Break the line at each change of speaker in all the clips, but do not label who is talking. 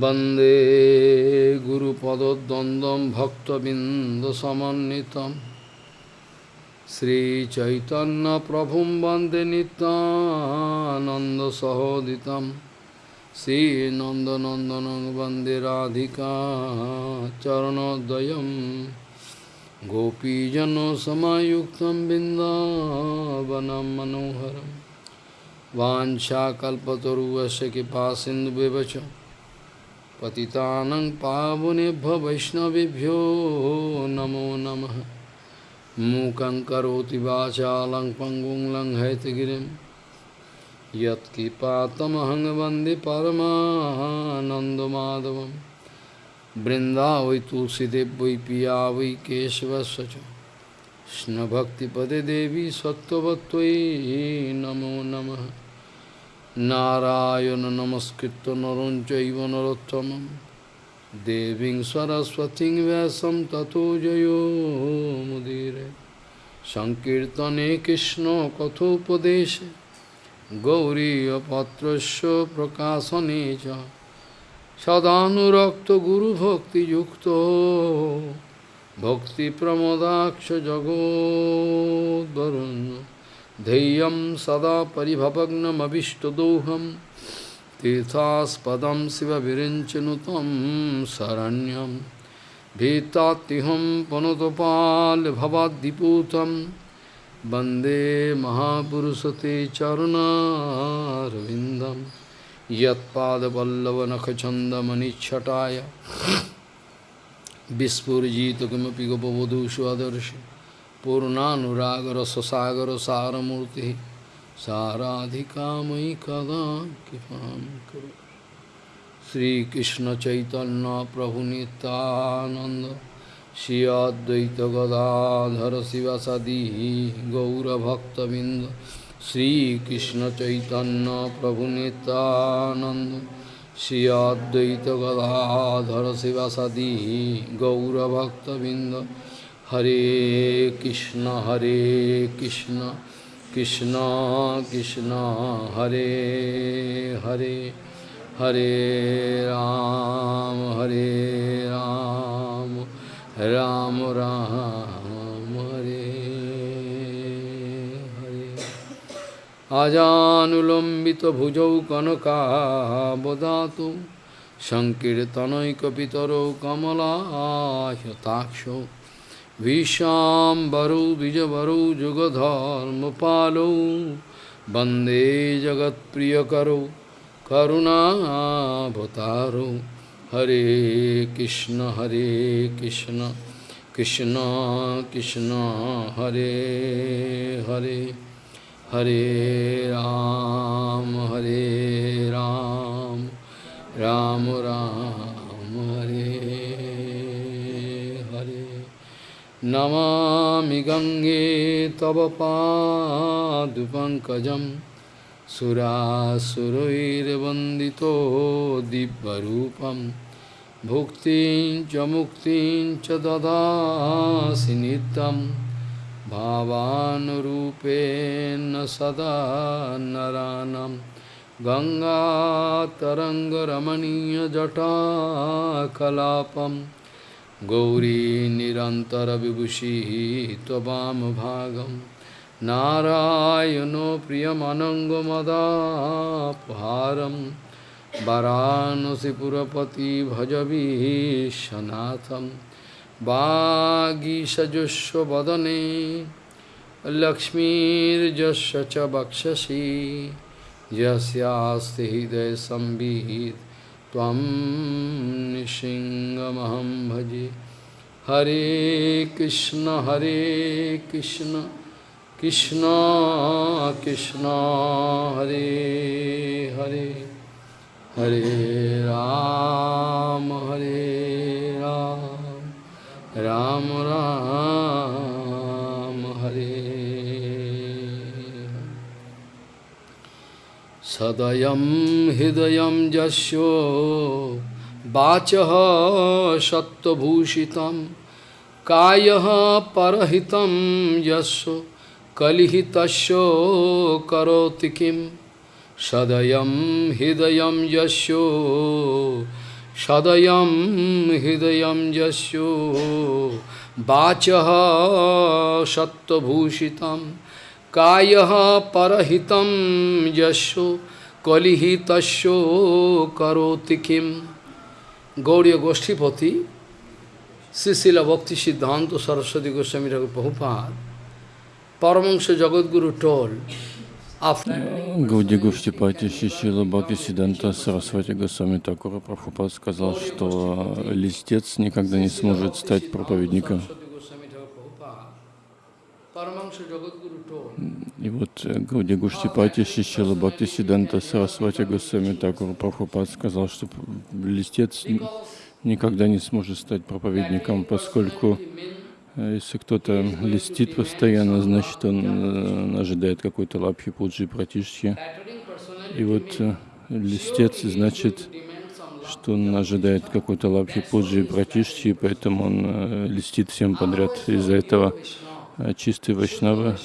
वन्दे गुरुपदद्वन्द्वं भक्तबिन्दसमन्वितं श्रीचैतन्यप्रभुं वन्दे नितानन्दसहोदितं श्रीनन्दनन्दनं वन्दे राधिका चरणोदयं गोपीजनसमायुक्तं बिन्दावनं मनोहरं वाञ्छाकल्पतरुवस्य कृपासिन्धुव्यवच पतितानं पावनेभ्य वैष्णवेभ्यो नमो नमः। मूकं करोति वाचालं पङ्गुं लङ्घयतगिरिं। यत्कृपातमहं वंदे बृन्दावै तुलसीदेव, वै पिया, वै केशवस्य च कृष्णभक्तिपदे देवी सत्त्ववत्त्वयि नमो नमः। নারায়ণ নমস্কৃত নরঞ্চৈব নরোত্তম দেবীং সরস্বতী ব্যাসম ততো জয়োমুদীরে সংকীর্তনে কৃষ্ণ কথোপদেশে গৌরীপত্রস্য প্রকাশনে চ সদানুরক্ত গুরুভক্তিযুক্ত ভক্তিপ্রমদাক্ষ জগদ্বরণ্য ध्येयं सदा परिभवग्नमभिष्टदोहं तीर्थास्पदं शिवविरिञ्चनुतं शरण्यं भीतात्तिहं पुनतपाल्भवाद्दिपूतं वन्दे महापुरुषते चरुणारविन्दं यत्पादपल्लवनखचन्दमनिच्छटाय विस्फुरिजित किमपि गोपवधू पूर्णानुराग रस सागर सार मूर्ति साराधिका मई कदा कृपा करो। श्री कृष्ण चैतन्य प्रभु नितानंद श्री अद्वैत गदाधर शिव सदी गौरभक्तबिंद श्री कृष्ण चैतन्य प्रभु नितानंद श्री अद्वैत गदाधर शिव सदी गौरभक्तबिंद Hare Krishna Hare Krishna Krishna Krishna Hare Hare Hare Ram Hare Ram Ram Ram Hare Hare Ajanulambita bhujau kanaka bodhatum Sankirtanai kapitaro kamala yataksho कनकावदातु सङ्कीर्तनैकपितरौ कमलायताक्षौ विशाम्बरौ द्विजवरौ जुगधर्मपालौ वन्दे जगत्प्रियकरौ करुणाभतारौ हरे कृष्ण हरे कृष्ण कृष्ण कृष्ण हरे हरे हरे राम हरे राम राम राम हरे नमामि गङ्गे तव पादुपङ्कजं सुरासुरैर्वन्दितो दिव्यरूपं भुक्तिं च मुक्तिं च ददासि नित्यं भावानुरूपेण सदा नरानं गङ्गातरङ्गरमणीयजटाकलापम् गौरी निरन्तरविभूषिः त्ववामभागं नारायणो प्रियमनङ्गमदापहारं वरानसिपुरपति भजवीशनाथं वागीषजुष्वदने लक्ष्मीर्जस्य च वक्षसि यस्यास्ति हृदयसंवित् त्वं भजे। हरे कृष्ण हरे कृष्ण कृष्ण कृष्ण, हरे हरे। हरे राम हरे राम राम राम। सदयं हृदयं यस्यो वाचः सत्त्वभूषितं कायः परहितं यस्य कलिहितस्य करोति किं सदयं हृदयं यस्यो सदयं हृदयं यस्यो वाचः सत्त्वभूषितं कायः परहितं यस्यो कलिहितस्यो करोति किं गौड़ीय गोष्ठीपति Srila Bhakti Siddhanta Saraswati Goswami Thakur Prabhupada, Paramahansa Jagadguru told,
Гауди Гуштипати Шишила Бхакти Сиданта Сарасвати Госвами Такура Прабхупад сказал, что листец никогда не сможет стать проповедником. И вот Гауди Гуштипати Шишила Бхакти Сиданта Сарасвати Госвами Такура Прабхупад сказал, что листец никогда не сможет стать проповедником, поскольку э, если кто-то листит постоянно, значит он э, ожидает какой-то лапхи, пуджи, пратишки. И вот э, листец значит, что он ожидает какой-то лапхи, пуджи, пратишки, поэтому он листит всем подряд. Из-за этого чистые вайшнавы,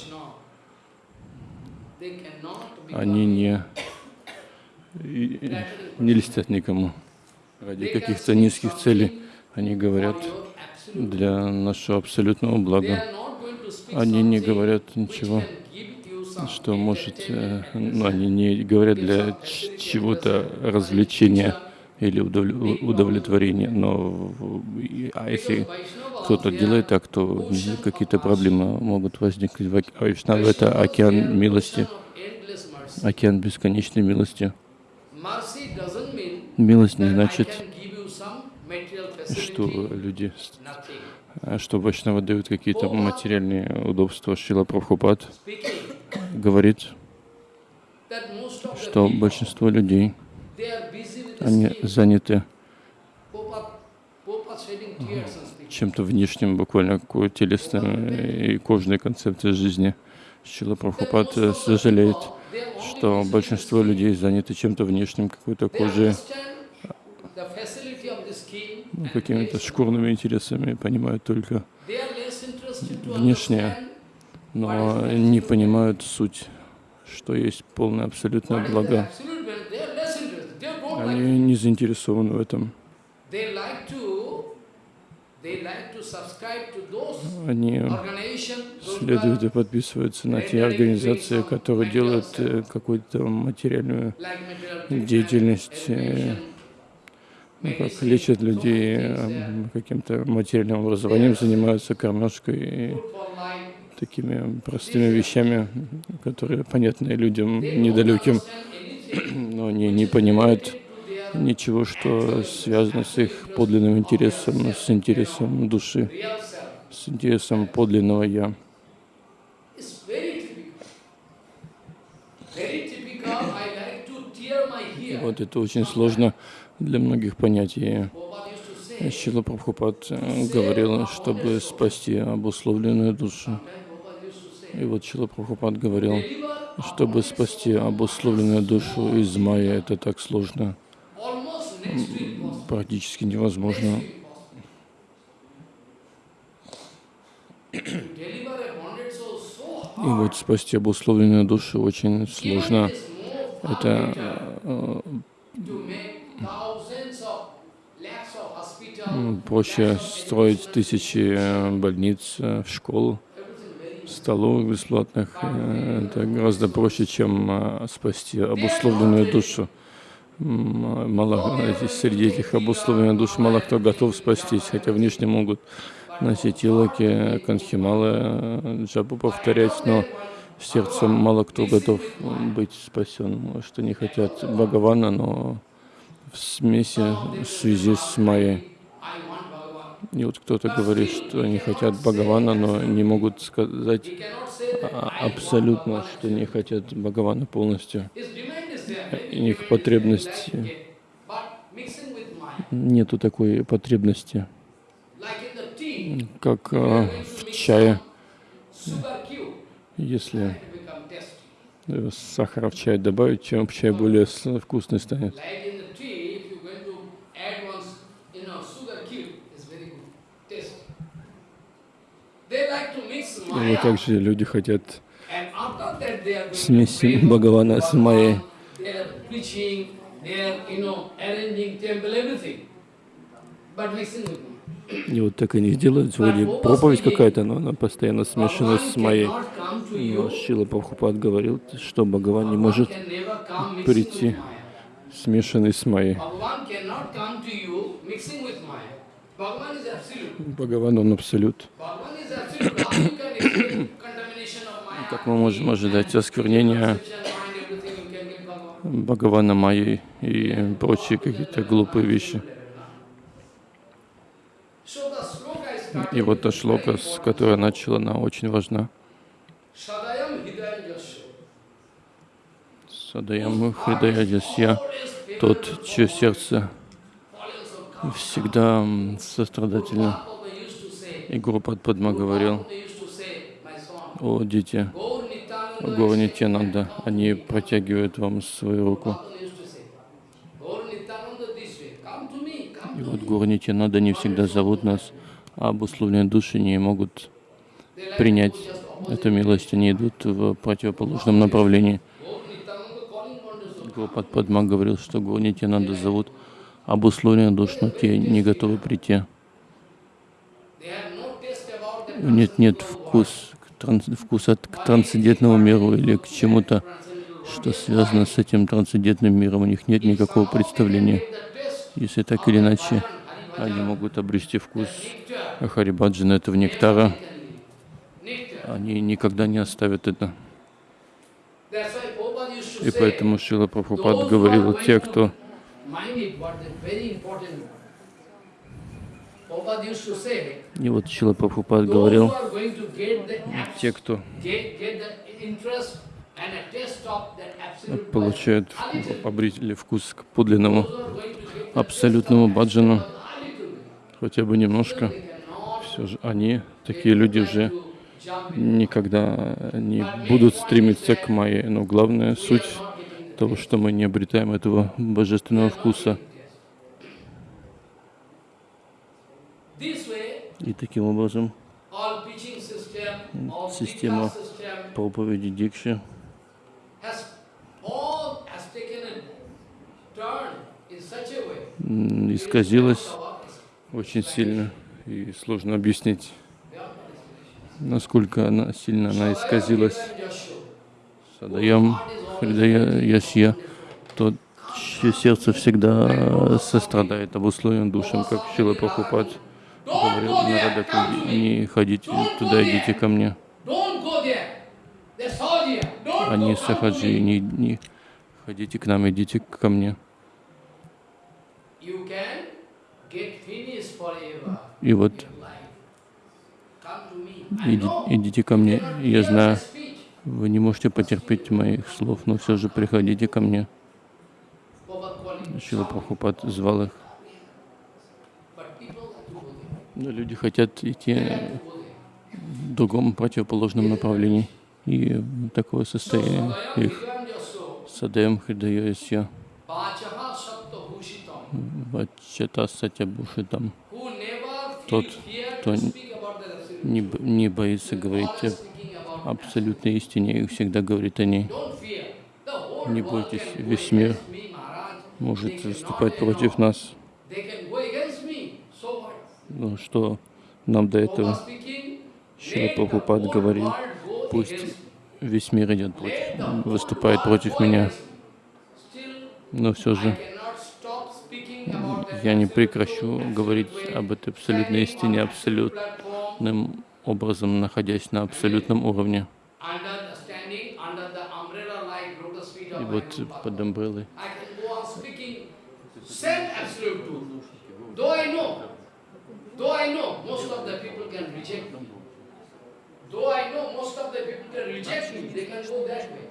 они не, не листят никому ради каких-то низких целей. Они говорят для нашего абсолютного блага. Они не говорят ничего, что может... Э, ну, они не говорят для чего-то развлечения или удовлетворения. Но а если кто-то делает так, то какие-то проблемы могут возникнуть. Вайшнава — это океан милости, океан бесконечной милости. Милость не значит, что люди, что Вайшнава дают какие-то материальные удобства. Шила Прабхупад говорит, что большинство людей, они заняты чем-то внешним, буквально какой телесной и кожной концепцией жизни. Шила Прабхупад сожалеет, что большинство людей заняты чем-то внешним, какой-то кожей, ну, какими-то шкурными интересами, понимают только внешнее, но не понимают суть, что есть полное абсолютное благо. Они не заинтересованы в этом. Они следуют и подписываются на те организации, которые делают э, какую-то материальную деятельность, э, ну, как лечат людей э, каким-то материальным образованием, занимаются кормежкой и такими простыми вещами, которые понятны людям недалеким, но они не понимают ничего, что связано с их подлинным интересом, с интересом души, с интересом подлинного «Я». Вот это очень сложно для многих понятий. Шила Прабхупад говорил, чтобы спасти обусловленную душу. И вот Шила Прабхупад говорил, чтобы спасти обусловленную душу из майя, это так сложно практически невозможно. И вот спасти обусловленную душу очень сложно. Это э, проще строить тысячи э, больниц, э, школ, столовых бесплатных. Это гораздо проще, чем спасти обусловленную душу мало, среди этих обусловленных душ мало кто готов спастись, хотя внешне могут носить илоки, канхималы, джабу повторять, но сердцем мало кто готов быть спасен. Что не хотят Бхагавана, но в смеси, в связи с Майей. И вот кто-то говорит, что они хотят Бхагавана, но не могут сказать абсолютно, что не хотят Бхагавана полностью их потребности. Нету такой потребности, как э, в чае. Если сахара в чай добавить, чем чай более вкусный станет. И также люди хотят смеси Бхагавана с Майей.
But mixing with me.
И вот так они делают, вроде проповедь какая-то, но она постоянно смешана с моей. Но
you.
Шила Прабхупад говорил, что Бхагаван не может прийти смешанный с моей.
You.
Бхагаван, он абсолют.
You?
Как мы можем ожидать осквернения Бхагавана Майей и прочие какие-то глупые вещи? И вот та шлока, с которой начала, она очень важна. Садаям Хридаядисья,
Always
тот, чье сердце всегда сострадательно. И Гуру Падма говорил, о, дети,
Gaur Nityananda
Гуру
is
Нитянанда, они протягивают вам свою руку. И вот
me.
Гуру Нитянанда не всегда зовут нас, а обусловленные души не могут принять эту милость, они идут в противоположном направлении. Гурупад Падма говорил, что Гуру Нитянанда зовут обусловленных душ, но те не готовы прийти. Них нет вкус, транс- вкуса к трансцендентному миру или к чему-то, что связано с этим трансцендентным миром. У них нет никакого представления. Если так или иначе, они могут обрести вкус Харибаджана, этого нектара. Они никогда не оставят это. И поэтому Шила Прабхупад говорил, те, кто
mind it, what is very important. Prabhupada used to say,
И вот Шила Прабхупад говорил, те, кто получают, обрели вкус к подлинному, абсолютному баджану, хотя бы немножко, все же они, такие люди уже никогда не будут стремиться к майе. Но главная суть того, что мы не обретаем этого божественного вкуса.
This way,
И таким образом Система проповеди Дикши исказилась очень сильно. И сложно объяснить, насколько она сильно она исказилась. Садаям Хридая Ясья, чье сердце всегда сострадает обусловленным душам, как Шила Прабхупад говорил Нарадаку, не ходите туда, идите ко мне. Они сахаджи, не, не ходите к нам, идите ко мне. И вот иди- идите ко мне, я знаю, вы не можете потерпеть моих слов, но все же приходите ко мне. Шила Прабхупад звал их.
But people like to go there.
Люди хотят идти в другом противоположном направлении. И такое состояние их. Садаем Хридаясья, Вачата Сатябушитам. Тот, кто не, не боится говорить
Always
о
speaking about
абсолютной истине и всегда говорит о ней. Не бойтесь, весь мир может выступать против нас.
They can go against me. So what?
Ну что нам до этого? Шила Прабхупад говорил, пусть весь мир идет против, выступает против меня. Но все же я не прекращу говорить об этой абсолютной истине абсолютным образом, находясь на абсолютном уровне. И вот под амбреллой
Though I know, most of the people can reject me. Though I know most of the people can reject me, they can go that way.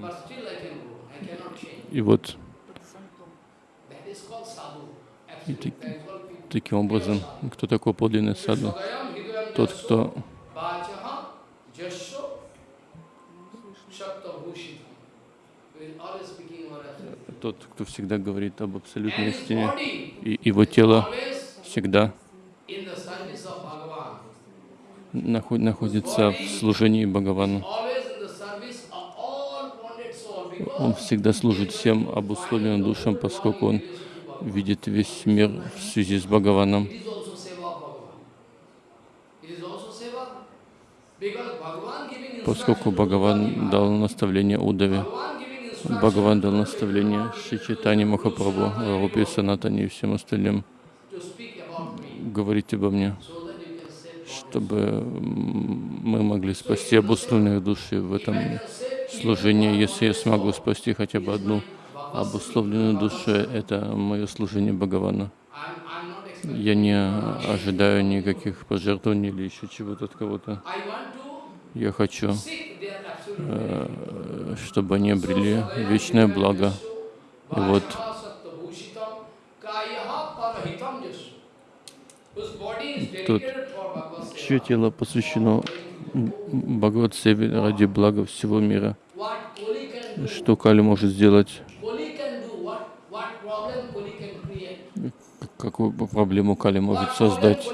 But still I can go, I cannot change.
И вот. И так- таким образом, кто такой подлинный саду? Тот, кто тот, кто всегда говорит об абсолютной истине, и его тело всегда находится в служении Бхагавану. Он всегда служит всем обусловленным душам, поскольку он видит весь мир в связи с Бхагаваном. Поскольку Бхагаван дал наставление Удаве, Бхагаван дал наставление Шри Чайтани Махапрабху, Рупе Санатане и всем остальным говорить обо мне, чтобы мы могли спасти обусловленных души в этом служении. Если я смогу спасти хотя бы одну обусловленную душу, это мое служение Бхагавана. Я не ожидаю никаких пожертвований или еще чего-то от кого-то. Я хочу, э, чтобы они обрели вечное благо. И вот Тут чье тело посвящено Бхагават Севе ради блага всего мира. Что Кали может сделать? Какую проблему Кали может создать?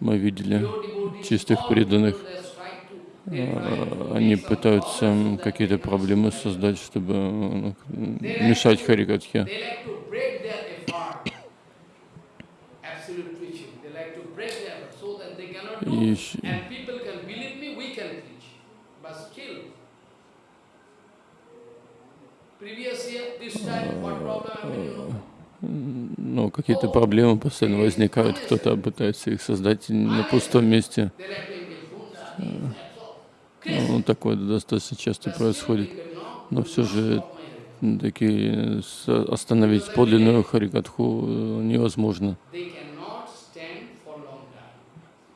Мы видели чистых преданных. Они пытаются какие-то проблемы создать, чтобы ну, мешать Харикатхе. И ну, какие-то проблемы постоянно возникают, кто-то пытается их создать на пустом месте. Ну, такое достаточно часто происходит. Но все же с- остановить подлинную Харикатху э, невозможно.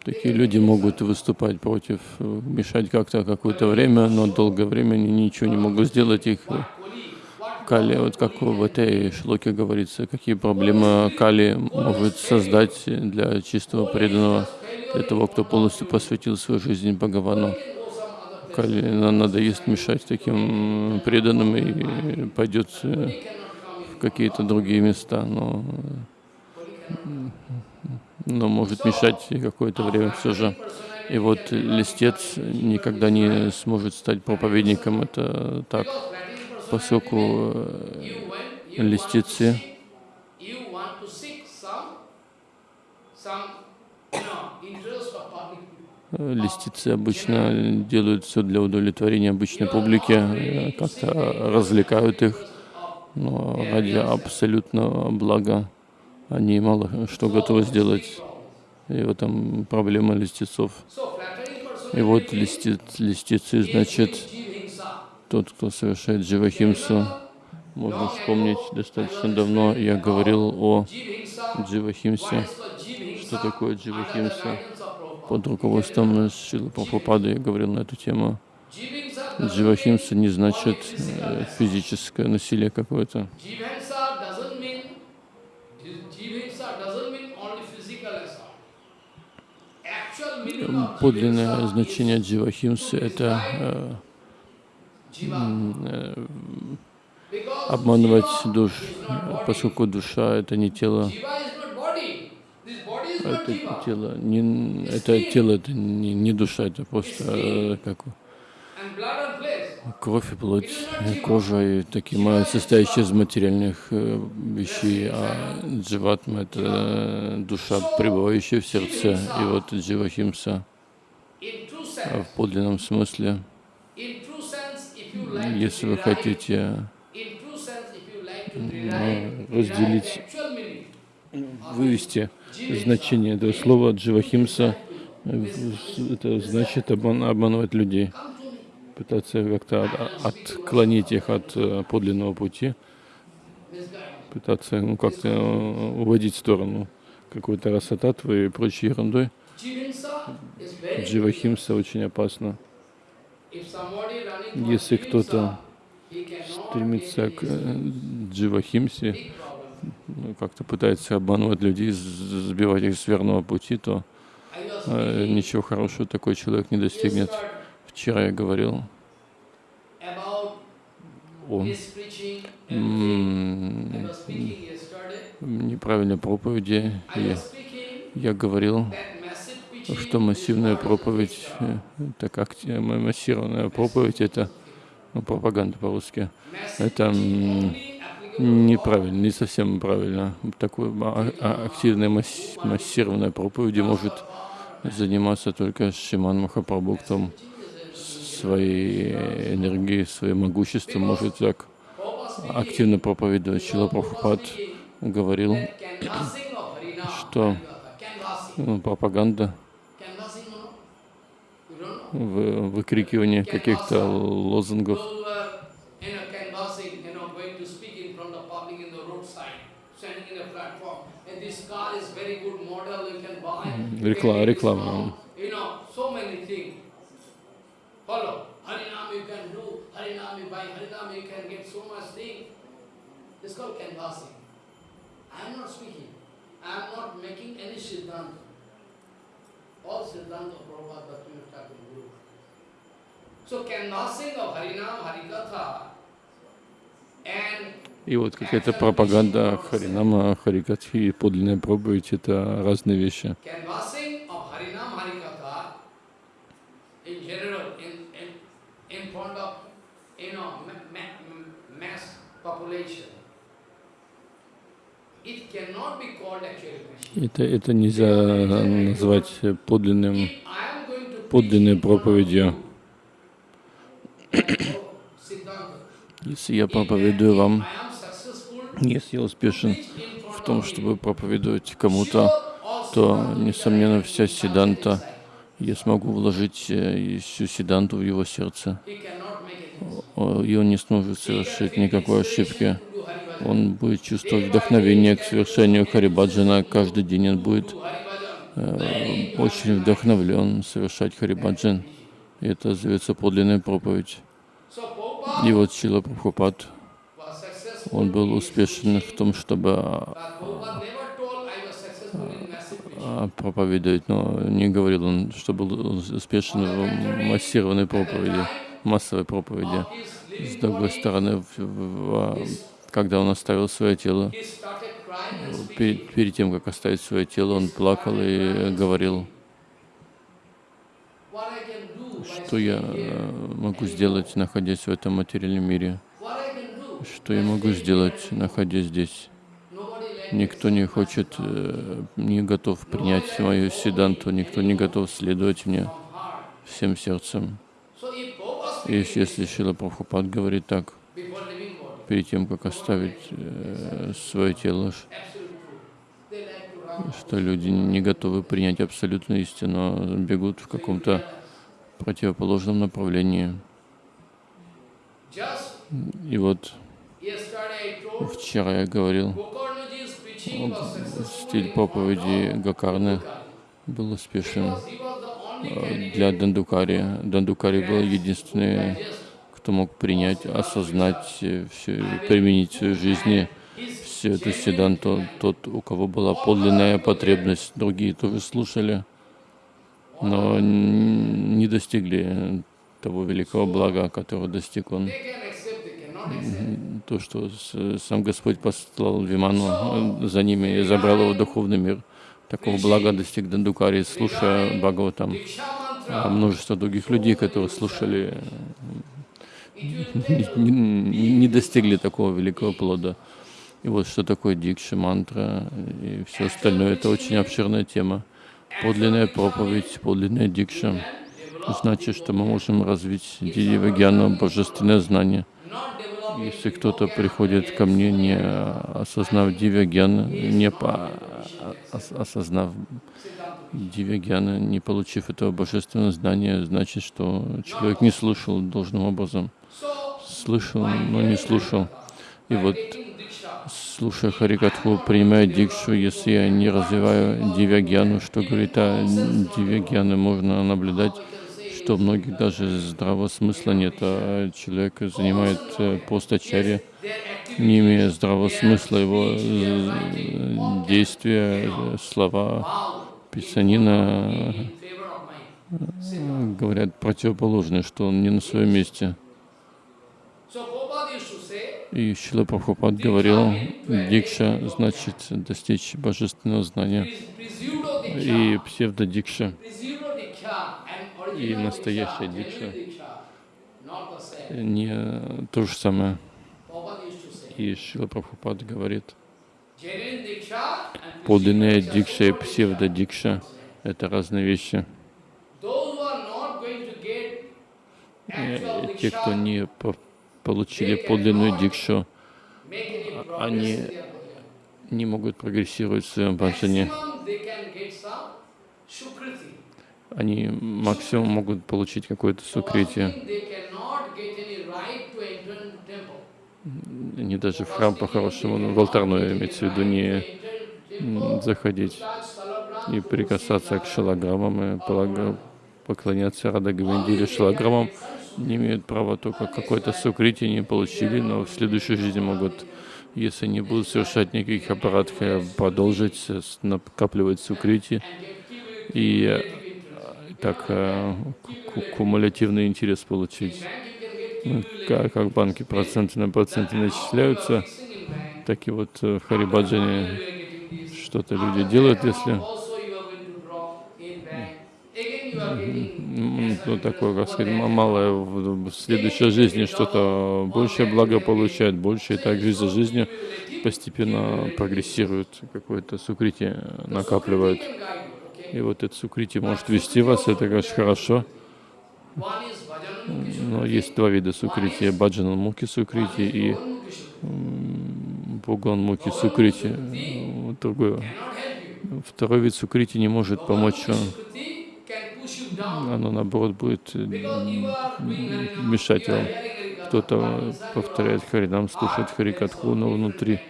Такие люди могут выступать против, мешать как-то какое-то время, но долгое время они ничего не могут сделать. Их э, Кали, вот как в этой шлоке говорится, какие проблемы Кали может создать для чистого преданного, для того, кто полностью посвятил свою жизнь Бхагавану.
can go some other place.
Кали на- надоест мешать таким преданным и пойдет э, в какие-то другие места, но, но может мешать какое-то время все же. И вот листец никогда не сможет стать проповедником, это так, поскольку э, листицы
seek, you want to seek some, some, you know, interest of public people.
Э, Листицы обычно делают все для удовлетворения обычной публики, э, как-то развлекают их, но ради абсолютного блага они мало что готовы сделать. И в этом проблема
flattering
И вот
personality
листи, листицы, значит, тот, кто совершает дживахимсу. Можно вспомнить, достаточно давно я говорил о дживахимсе. Что такое дживахимса? Под руководством Шилы Прабхупады я говорил на эту тему. Дживахимса не значит э, физическое насилие какое-то. Подлинное значение
is
дживахимсы — это э, э, обманывать душ, поскольку душа — это не тело, это тело, не, это тело, это не, не душа, это просто э, как кровь и плоть, э, кожа и такие состоящие из материальных э, вещей, а дживатма — это душа, пребывающая в сердце. И вот дживахимса. А в подлинном смысле, если вы хотите ну, разделить, вывести значение этого слова дживахимса, э, это значит обман- обманывать людей, пытаться как-то от- отклонить их от э, подлинного пути, пытаться ну, как-то э, уводить в сторону какой-то расататвы и прочей ерундой. Дживахимса очень опасно. Если кто-то стремится к дживахимсе, как-то пытается обманывать людей, сбивать их с верного пути, то э, ничего хорошего такой человек не достигнет. Вчера я говорил о неправильной проповеди.
Speaking
я говорил, что массивная проповедь, э, так м- массированная проповедь, это ну, пропаганда по-русски. Это неправильно, не совсем правильно. Такой а- а- активной масс- массированной проповеди может заниматься только Шиман Махапрабху, кто своей энергией, своим могуществом может так активно проповедовать. Чила Прабхупад говорил, что ну, пропаганда, выкрикивание каких-то лозунгов,
very good model mm-hmm. you know, so many things. Follow. Harinam you can do. Harinam you buy. Harinam you can get so much thing. It's called canvassing. I am not speaking. I am not making any siddhanta. All siddhanta Prabhupada Bhaktivinoda Guru. So canvassing of Harinam, Harikatha and
И вот какая-то пропаганда Харинама, Харикатхи и подлинная проповедь — это разные вещи. Это, это нельзя назвать подлинным, подлинной проповедью. Если я проповедую вам, если я успешен в том, чтобы проповедовать кому-то, то, несомненно, вся седанта, я смогу вложить э, всю седанту в его сердце, и он не сможет совершить никакой ошибки. Он будет чувствовать вдохновение к совершению Харибаджана. Каждый день он будет э, очень вдохновлен совершать Харибаджан. И это зовется подлинная проповедь. И вот Чила Прабхупад. Он был успешен в том, чтобы
preaching.
а, проповедовать, но не говорил он, что был успешен в массированной проповеди, массовой проповеди. С другой стороны, в- в- когда он оставил свое тело, перед, перед тем, как оставить свое тело, он плакал и говорил, что я могу сделать, находясь в этом материальном мире,
what I can do,
что я могу сделать, находясь здесь. Никто не хочет, э, не готов принять мою седанту, никто не готов следовать мне всем сердцем. И если Шила Прабхупад говорит так, перед тем, как оставить э, свое тело, что люди не готовы принять абсолютную истину, а бегут в каком-то противоположном направлении. И вот вчера я говорил, стиль проповеди Гакарны был успешен.
Candidate
для Дандукари. Дандукари был единственный, кто мог принять, осознать, всё, применить в своей жизни всю эту седанту, тот, у кого была подлинная потребность. Другие тоже слушали, но не достигли того великого блага, которого достиг он. То, что сам Господь послал Виману э, за ними и забрал его в духовный мир. Такого блага достиг Дандукари, слушая Бхагаватам. А множество других людей, которые слушали,
will
не, достигли такого великого плода. И вот что такое дикша, мантра и все остальное, это очень обширная тема. Подлинная проповедь, подлинная дикша, значит, что мы можем развить дивагьяну, божественное знание. Если кто-то приходит ко мне, не осознав дивягьяна, не по- ос- осознав дивягьяна, не получив этого божественного знания, значит, что человек не слушал должным образом. Слышал, но не слушал. И вот, слушая Харикатху, принимая дикшу, если я не развиваю дивягьяну, что говорит о дивягьяне, можно наблюдать, что у многих даже здравого смысла нет, а человек занимает э,
their activity,
не имея здравого смысла, его э, действия, э, слова, писанина
Siddhanta.
говорят противоположное, что он не на своем месте. И Шила Прабхупад говорил, дикша значит достичь божественного знания.
"Pres- Pseudo
И псевдодикша, И настоящая Дикша. не то же самое. И Шила Прабхупад говорит, подлинная дикша и псевдодикша — это разные вещи. Э, Те, кто не по- получили подлинную дикшу, они не могут прогрессировать в своем баджане. Они максимум могут получить какое-то
For
сукрити.
worshiping, they cannot get any right to enter into temple.
Они даже в храм по-хорошему, в алтарную имеется в виду, не заходить и прикасаться к шалаграммам и поклоняться Рада или шалаграммам. Не имеют права только какой-то сукрити не получили, но в следующей жизни могут, если не будут совершать никаких аппаратов, продолжить с- накапливать сукрити и э, так э, ку- кумулятивный интерес получить. Ну, Как, банки проценты на проценты начисляются, так и вот э, в Харибаджане что-то люди делают, если ну, такое, как сказать, малое в следующей жизни что-то большее благо получает, больше, и так жизнь за жизнью постепенно прогрессирует, какое-то сукрити накапливает. И вот это сукрити может вести вас, это, конечно, хорошо. Но есть два вида сукрити, баджан муки сукрити и Боган муки сукрити. Вот Другое. Второй вид сукрити не может помочь вам. Оно, наоборот, будет мешать вам. Кто-то повторяет Харинам, слушает Харикатху, но внутри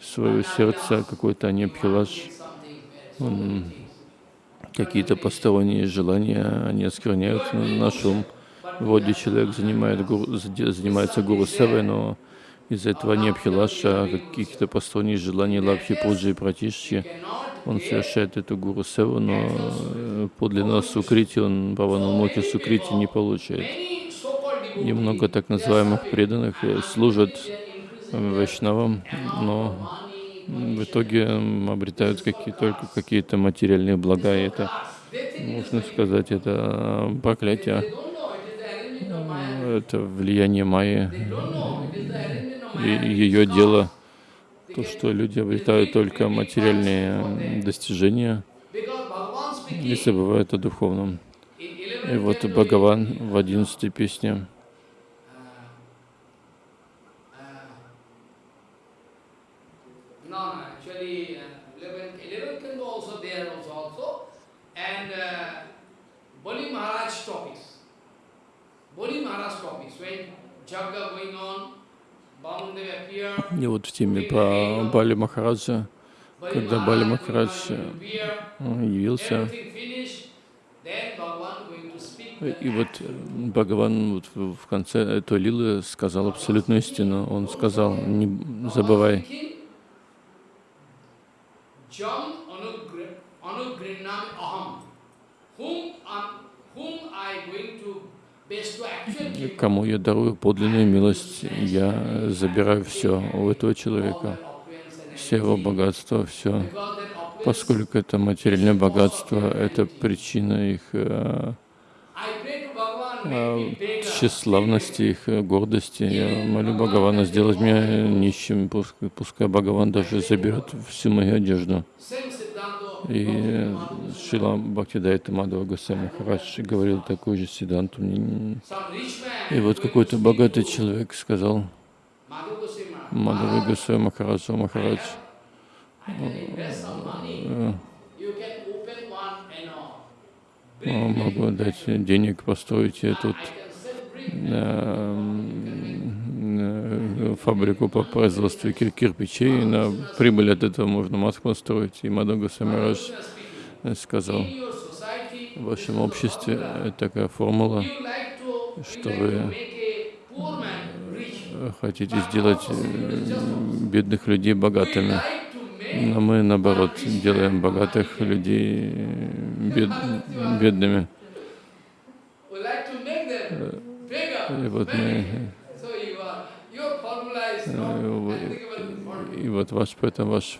своего сердца какой-то анепхилаш, он какие-то посторонние желания, они оскверняют наш ум. Вроде человек занимает гуру- занимается гуру севой, но из-за этого не абхилаша, каких-то посторонних желаний лапхи, пуджи и пратишки, он совершает эту гуру севу, но э, подлинного сукрити, он баванамуки сукрити не получает. И много так называемых преданных э, служат э, вайшнавам, но в итоге обретают какие, только какие-то материальные блага, и это, можно сказать, это э, проклятие, это влияние Майи и ее дело, то, что люди обретают только материальные достижения и забывают о духовном. И вот Бхагаван в одиннадцатой песне И вот в теме по Бали Махараджа, когда Бали Махарадж явился, и вот э, Бхагаван вот в конце этой лилы сказал абсолютную истину. Он сказал, не забывай,
whom I going to
кому я дарую подлинную милость, я забираю все у этого человека, все его богатство, все. Поскольку это материальное богатство, это причина их э, э, тщеславности, их гордости. Я молю Бхагавана сделать меня нищим, пускай Бхагаван даже заберет всю мою одежду. И э, Шила Бхактидайта Мадхава Госвами Махарадж говорил такую же
man
И вот какой-то богатый человек сказал Мадхава Госвами Махараджу Махарадж, э, э,
brick
могу дать денег, построить тут фабрику по производству кир- кирпичей, на прибыль от этого можно Москву строить. И Мадхава Самарадж сказал, в вашем обществе э, такая формула, что вы э, хотите сделать э, бедных людей богатыми. Но мы, наоборот, делаем богатых людей бед, бедными. И вот мы,
So you are, your formula is
э,
not
в-
applicable for me.
И вот ваш, поэтому ваш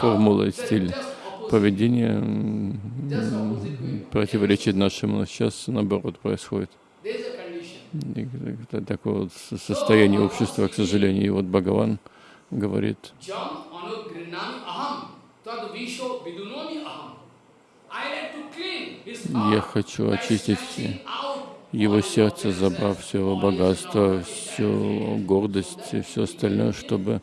формула и стиль поведения противоречит нашему. Сейчас наоборот происходит. И такое вот со- состояние общества, к сожалению. И вот Бхагаван говорит, я хочу очистить его сердце, забрав все его богатство, всю гордость и все остальное, чтобы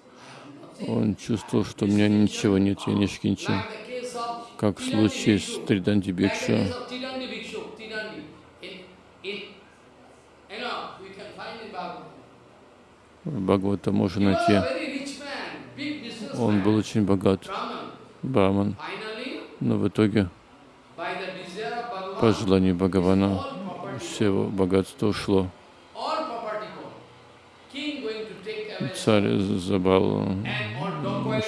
он чувствовал, что у меня ничего нет, я не шкинчи.
Like the case of
Как в случае с. Триданди Бикшу, Бхагавата можно найти. Он был очень богат. Браман, но в итоге, по желанию Бхагавана, все его богатство ушло. Царь забрал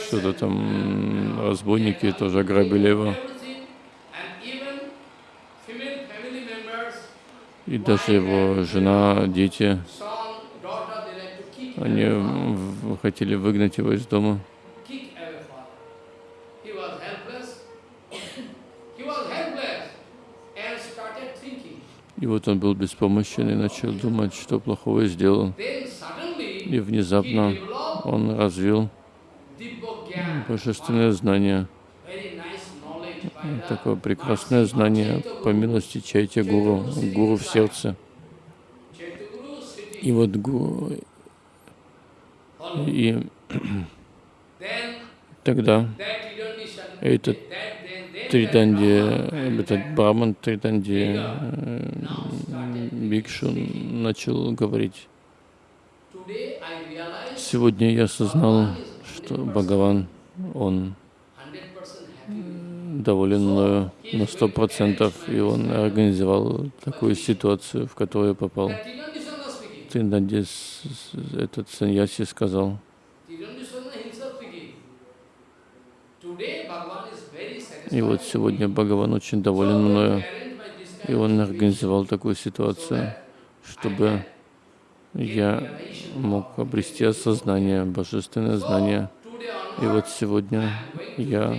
что-то там, разбойники тоже ограбили его. И даже его жена, дети, они хотели выгнать его из дома. И вот он был беспомощен и начал думать, что плохого сделал. И внезапно он развил божественное знание, такое прекрасное знание по милости Чайте Гуру, Гуру в сердце. И вот Гуру, и тогда Этот
Brahman
этот Браман Триданди
now
э, Бикшу начал говорить. Сегодня я осознал, что Бхагаван, он
100% happy.
доволен мною на сто процентов, и он организовал такую ситуацию, в которую я попал. С- этот саньяси сказал, и вот сегодня Бхагаван очень доволен мною, и он организовал такую ситуацию, чтобы я мог обрести осознание, божественное знание. И вот сегодня я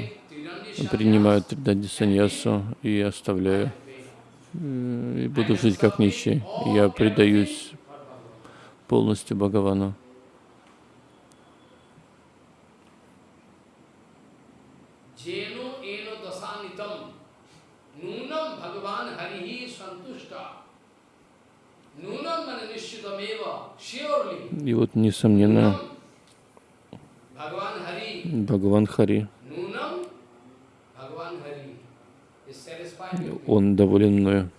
принимаю Триданди саньясу и оставляю, э, и буду жить как нищий. Я предаюсь полностью Бхагавану. И вот, несомненно, Бхагаван Хари, он доволен мною.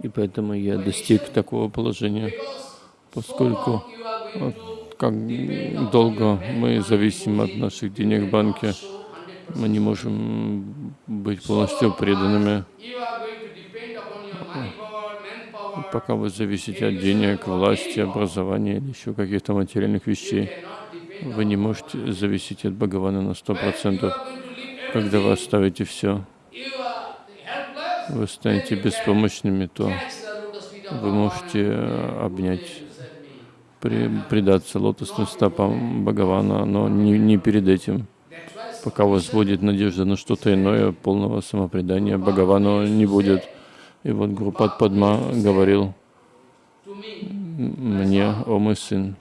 И поэтому я достиг такого положения, поскольку как долго мы зависим от наших денег в банке, мы не можем быть полностью преданными. Пока вы зависите от денег, власти, образования или еще каких-то материальных вещей, вы не можете зависеть от Бхагавана на сто
You
процентов.
are going to leave
Когда вы оставите все, вы станете беспомощными, то вы можете э, обнять, предаться лотосным стопам Бхагавана, но не, не перед этим. Пока у вас будет надежда на что-то иное, полного самопредания Бхагавану не будет. И вот Гурупад Падма говорил мне, о мой сын,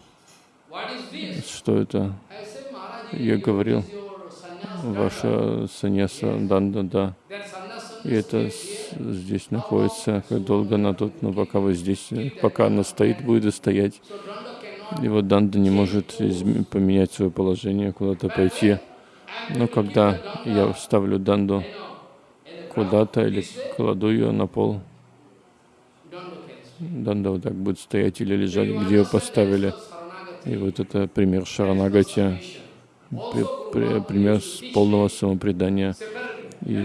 что это Я говорил, ваша саньяса Данда, да. И это здесь находится, как долго она тут, но пока вы здесь, пока она стоит, будет и стоять. И вот Данда не может поменять свое положение, куда-то пойти. Но когда я ставлю Данду куда-то или кладу ее на пол. Данда вот так будет стоять или лежать, где ее поставили. И вот это пример Шаранагати, при- при- пример полного самопредания. И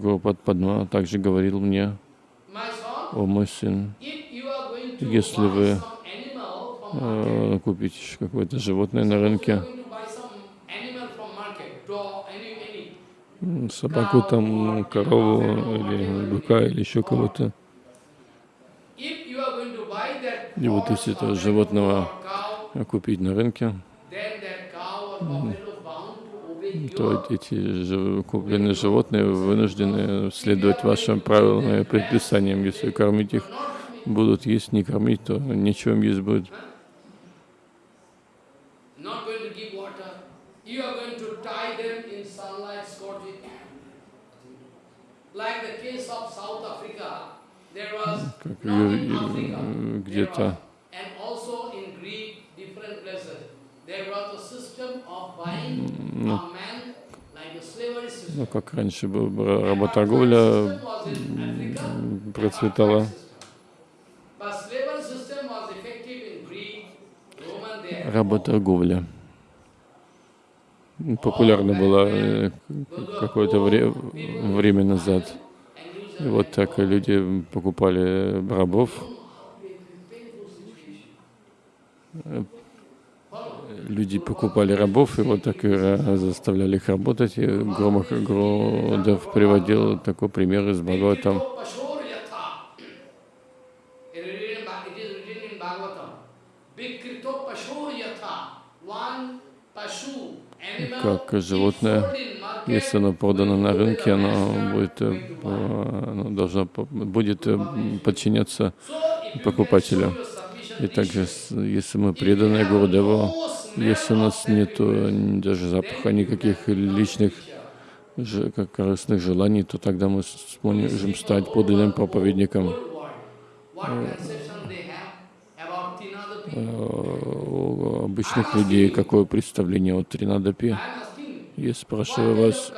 Гурупад Падма также говорил мне, о мой сын, Если вы, э, купить какое-то животное на рынке, собаку там, корову или быка или еще кого-то. И вот если этого животного купить на рынке, то эти купленные животные вынуждены следовать вашим правилам и предписаниям. Если кормить их будут есть, не кормить, то нечего им есть будет.
But slavery system was effective in Greek, Roman, there.
Работорговля. Популярна была э, какое-то вре- время назад. И вот так люди покупали рабов, люди покупали рабов, и вот так и заставляли их работать. И Громах Гродов приводил такой пример из Бхагаватам. Как животное, Если оно продано на рынке, оно будет, э, оно должно, будет э, подчиняться покупателю. И также, если мы преданы Гурудеву, если у нас нет даже запаха никаких личных как корыстных желаний, то тогда мы сможем стать подлинным проповедником. Э, обычных людей какое представление о Тринадапи? Я спрашиваю вас,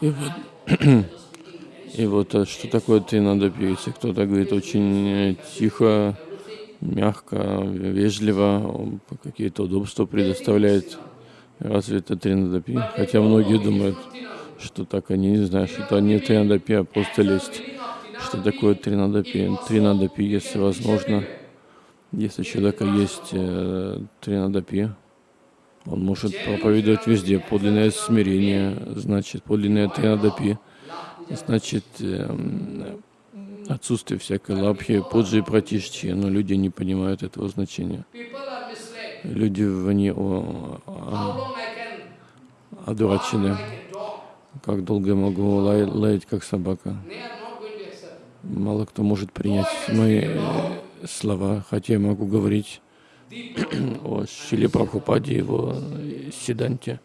И
very
И вот а что такое тринадапи? Если кто-то говорит очень э, тихо, мягко, вежливо, какие-то удобства предоставляет, разве это тринадапи? Хотя многие думают, что так они не знают, что это не тринадапи, а просто лесть. Что такое тринадапи? Тринадапи, если возможно, если у человека есть э, тринадапи, он может проповедовать везде. Подлинное смирение, значит, подлинное тринадапи, значит, эм, отсутствие всякой лапхи, поджи и пратишчи, но люди не понимают этого значения. Люди в не о-
How
а- одурачены. Как долго я могу лай- лаять, как собака? Мало кто может принять мои слова, хотя я могу говорить о Шиле Прабхупаде, его э,
bad.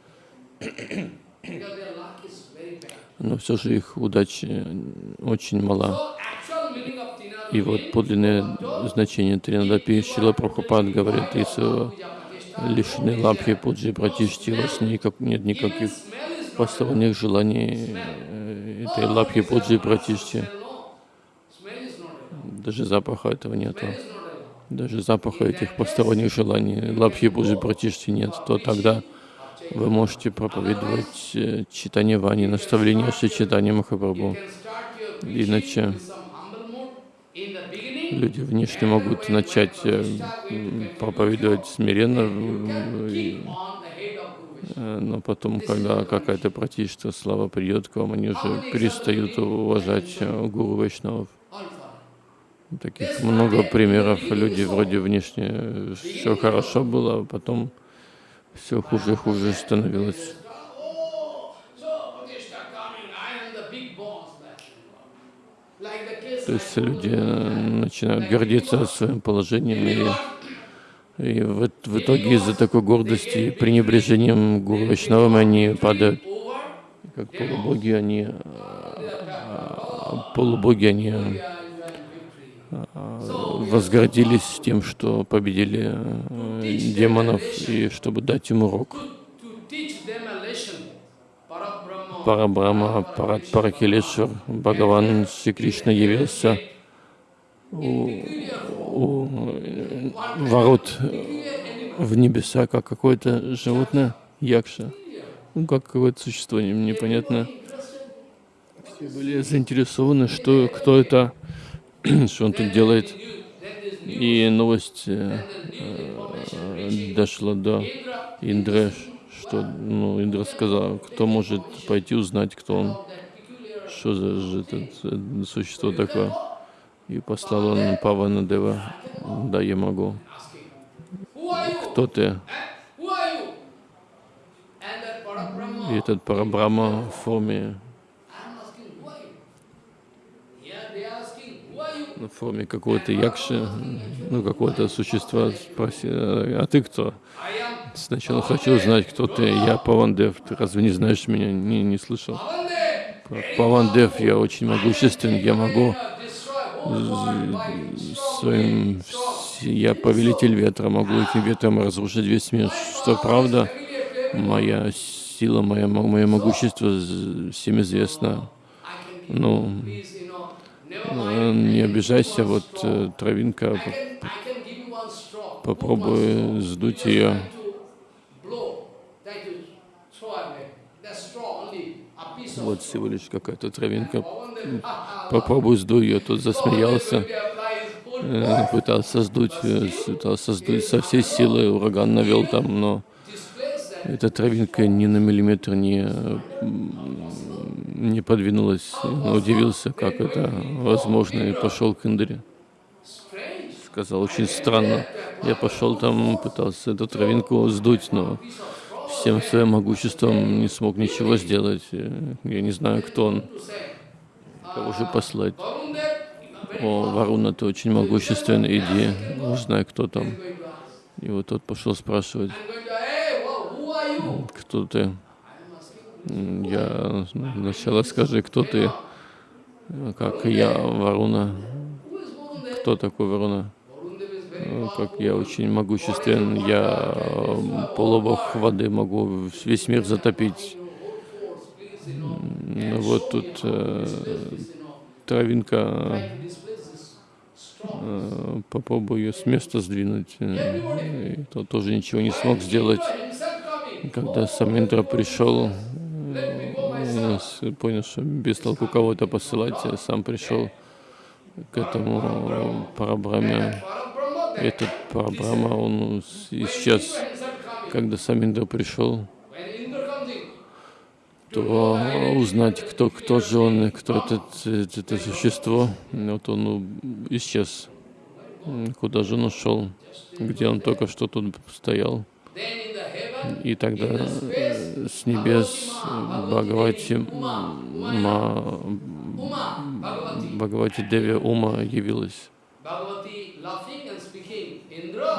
но все же их удача очень мала. И вот подлинное значение Тринадапи Шила Прабхупад говорит, если лишены лапхи, пуджи, пратишти, у вас никак, нет никаких посторонних желаний э, этой лапхи, пуджи, пратишти. Даже запаха этого нету. Даже запаха этих посторонних желаний, лапхи, пуджи, пратишти нет, то тогда вы можете проповедовать э, читание Вани, наставление Шри Читания Махапрабху. Иначе люди внешне могут начать э, проповедовать смиренно, э, но потом, когда какая-то пратишта слава придет к вам, они уже перестают уважать гуру Вайшнавов. Таких много примеров. Люди вроде внешне все хорошо было, а потом все хуже и хуже становилось. То есть люди э, начинают гордиться своим положением, и, и в, в итоге из-за такой гордости и пренебрежением гуру они падают. Как полубоги они, а, полубоги они
we are enjoying victory.
а, возгордились тем, что победили э, демонов, и чтобы дать им урок. Парабрама, Парат Паракилешвар, Бхагаван Шри Кришна явился у, у э, ворот в небеса, как какое-то животное, якша, ну, как какое-то существо не- непонятное. Все были заинтересованы, что, кто это, что он тут делает. И новость э, э, дошла до Индры, что ну, Индра сказал, кто может пойти узнать, кто он, что за же это, э, существо такое. И послал он Павана Дева, да, я могу. кто ты? И этот Парабрама в форме,
I'm asking, who are you? Here they are asking, who are you?
В форме какого-то якши, ну, какого-то существа спросил, а ты кто? Сначала хочу узнать, кто ты. Я Павандев. Ты разве не знаешь меня? Не, не слышал. Павандев, я очень могуществен. Я могу своим... Я повелитель ветра, могу этим ветром разрушить весь мир. Что правда, моя сила, моя, мое могущество всем известно. Ну, не обижайся, вот э, травинка,
I
п-
can, I can give you one straw.
попробуй сдуть ее. Вот всего лишь какая-то травинка. Попробуй сдуй ее. Тут засмеялся. Э, пытался сдуть, э, пытался сдуть со всей силы, ураган навел там, но эта травинка ни на миллиметр не, э, не подвинулась. Удивился, как это возможно, и пошел к Индре. Сказал, очень странно. Я пошел там, пытался эту травинку сдуть, но всем своим могуществом не смог ничего сделать. Я не знаю, кто он, кого же послать. О, Варуна, ты очень могуществен, иди, узнай, кто там. И вот тот пошел спрашивать, кто ты. Я сначала скажи, кто ты. Как я, Варуна. Кто такой Варуна?
Powerful.
Как я очень могуществен. Я э, полубог воды могу весь мир затопить. Вот тут э, травинка, э, попробую ее с места сдвинуть. Э, И тот тоже ничего не смог сделать. Когда Саминдра пришел, понял, что без толку кого-то посылать, я сам пришел к этому Парабраме. Этот Парабрама, он с- исчез. Когда Саминдра пришел, то узнать, кто, кто же он, и кто этот, это существо, вот он исчез. Куда же он ушел? Где он только что тут стоял? И тогда с небес Бхагавати, Ма, Бхагавати Деви Ума явилась.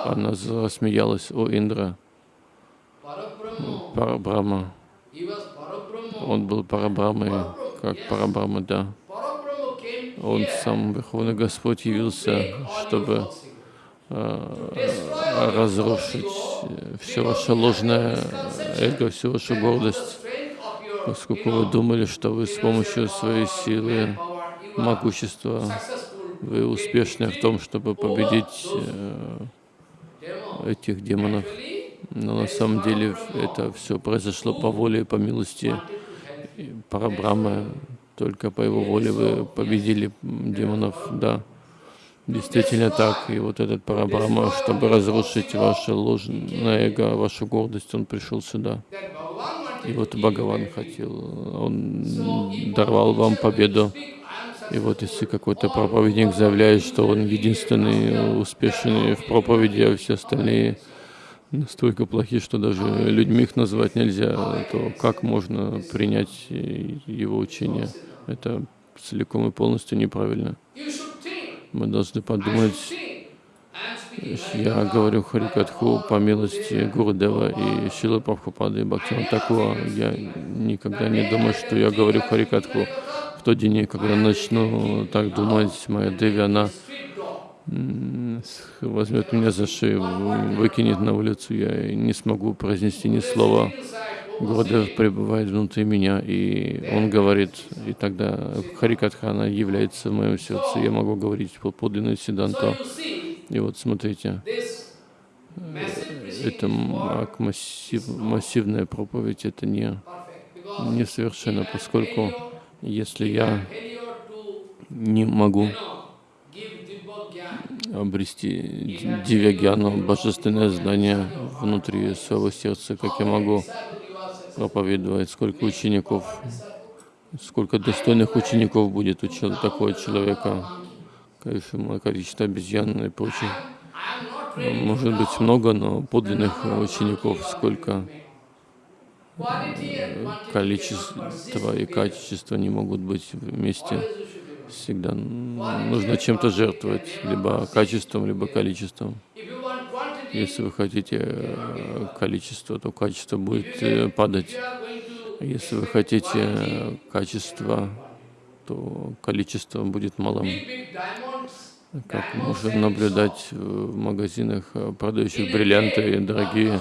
Она рассмеялась, о Индра, Парабрама. Он был Парабрамой, как Парабрама, да. Он сам, Верховный Господь, явился, чтобы разрушить все ваше ложное эго, всю вашу гордость, поскольку вы думали, что вы с помощью своей силы, могущества, вы успешны в том, чтобы победить э, этих демонов. Но на самом деле это все произошло по воле и по милости Парабрамы. Только по его воле вы победили демонов, да. Действительно так. И вот этот Парабрама, чтобы разрушить ваше ложное эго, вашу гордость, он пришел сюда. И вот Бхагаван хотел, он даровал вам победу. И вот если какой-то проповедник заявляет, что он единственный успешный в проповеди, а все остальные настолько плохи, что даже людьми их назвать нельзя, то как можно принять его учение? Это целиком и полностью неправильно. Мы должны подумать, я говорю Харикатху по милости Гурудева и Шилы Прабхупады и Бхактина Такуа. Я никогда не думаю, что я говорю Харикатху. В тот день, когда начну так думать, моя Деви, она возьмет меня за шею, выкинет на улицу, я не смогу произнести ни слова. Гурудев пребывает внутри меня, и он говорит, и тогда Харикатха, она является в моем сердце, я могу говорить по подлинную
so
Сиданту. И вот смотрите,
preaching
это массив, массивная проповедь, это не,
because
несовершенно, поскольку если я не могу обрести ди- дивягьяну, божественное знание внутри своего сердца, как я могу проповедовать, сколько учеников, сколько достойных учеников будет у такого человека, количество количество обезьян и прочее. Может быть много, но подлинных учеников сколько? Количество и качество не могут быть вместе. Всегда нужно чем-то жертвовать, либо качеством, либо количеством. Если вы хотите э, количество, то качество будет э, падать. Если вы хотите э, качество, то количество будет малым. Как можем наблюдать в магазинах, продающих бриллианты и дорогие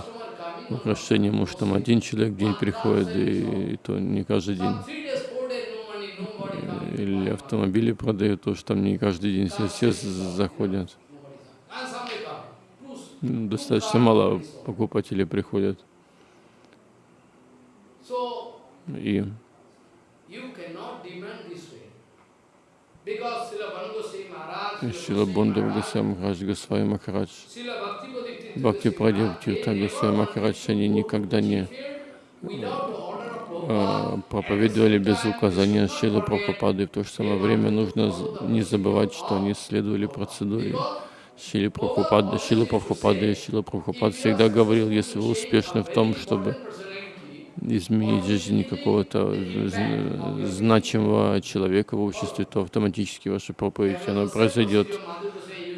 украшения, может там один человек в день приходит, и, и то не каждый день. Или автомобили продают, то что там не каждый день все, все заходят. Достаточно мало покупателей приходят. И Шила Бондав Госвами Махарадж, Госвами Махарадж, Бхакти Прадев Тирта Госвами Махарадж, они никогда не а, проповедовали без указания Шилы Прабхупады. В то же самое время нужно не забывать, что они следовали процедуре Шилы Прабхупады. Шила Прабхупады и Шила Прабхупад всегда говорил, если вы успешны в том, чтобы изменить жизнь какого-то значимого человека в обществе, то автоматически ваша проповедь, она произойдет.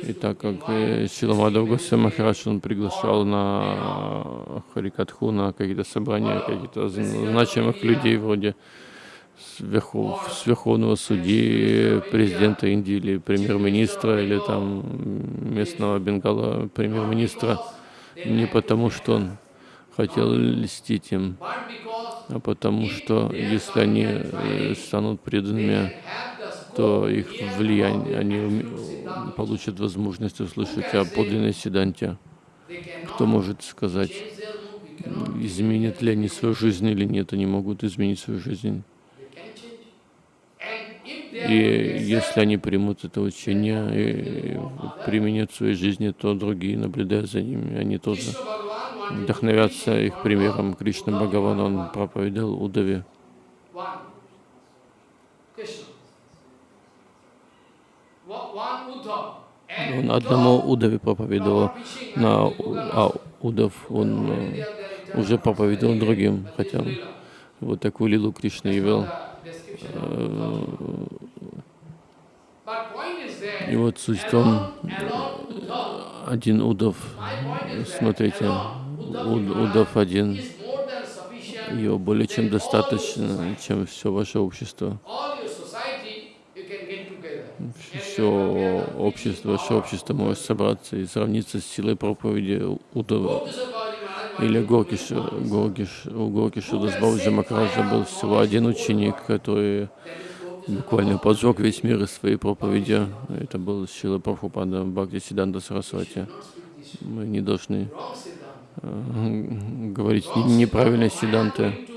И так как э, Шила Мадхав Госвами Махарадж, он приглашал на Харикатху, на какие-то собрания каких-то зн- значимых людей вроде сверху, сверховного судьи, президента Индии или премьер-министра, или там местного Бенгала премьер-министра, не потому что он хотел льстить им, а потому что если они э, станут преданными, то их влияние, они получат возможность услышать о подлинной
cannot
Кто может сказать, изменят ли они свою жизнь или нет, они могут изменить свою жизнь.
they can change. And if they are
И если они примут это учение и применят в своей жизни, то другие, наблюдая за ними, они тоже вдохновятся их примером. Кришна Бхагаван, он проповедовал Удаве. Он одному Удаве проповедовал, на, а Удав, он э, уже проповедовал другим, хотя вот такую лилу Кришна явил. И вот суть в том, один
that
смотрите, Уд- Удав один, его более чем достаточно, чем все ваше общество. Все общество, ваше общество может собраться и сравниться с силой проповеди Удава. Или Горкиш, Горкиш, у Горкиша Дасбауджа Махараджа был всего один ученик, который буквально поджег весь мир из своей проповеди. Это был Шила Прабхупада Бхакти Сиданта Сарасвати. Мы не должны э, говорить не- неправильно Сиданты.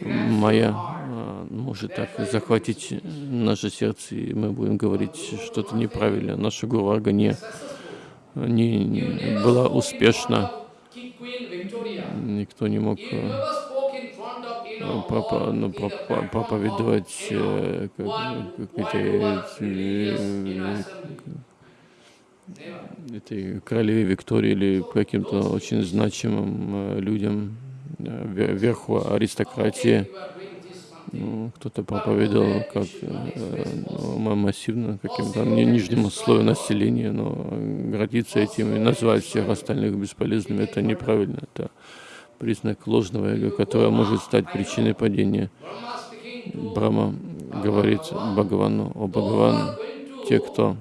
Моя э, может так захватить наше сердце, и мы будем говорить что-то неправильно. Наша Гурварга не, не, не была успешна. Никто не мог э,
all
ну, проповедовать э.
Never.
этой королеве Виктории или каким-то очень значимым э, людям ве- верху аристократии. Ну, Кто-то проповедовал как ну, ма- массивно каким-то ни- нижнему слою населения, но гордиться этим и назвать всех остальных бесполезными, это неправильно. Это признак ложного эго, которое может стать причиной падения. Брахма говорит Бхагавану, о Бхагаван,
going to
те, кто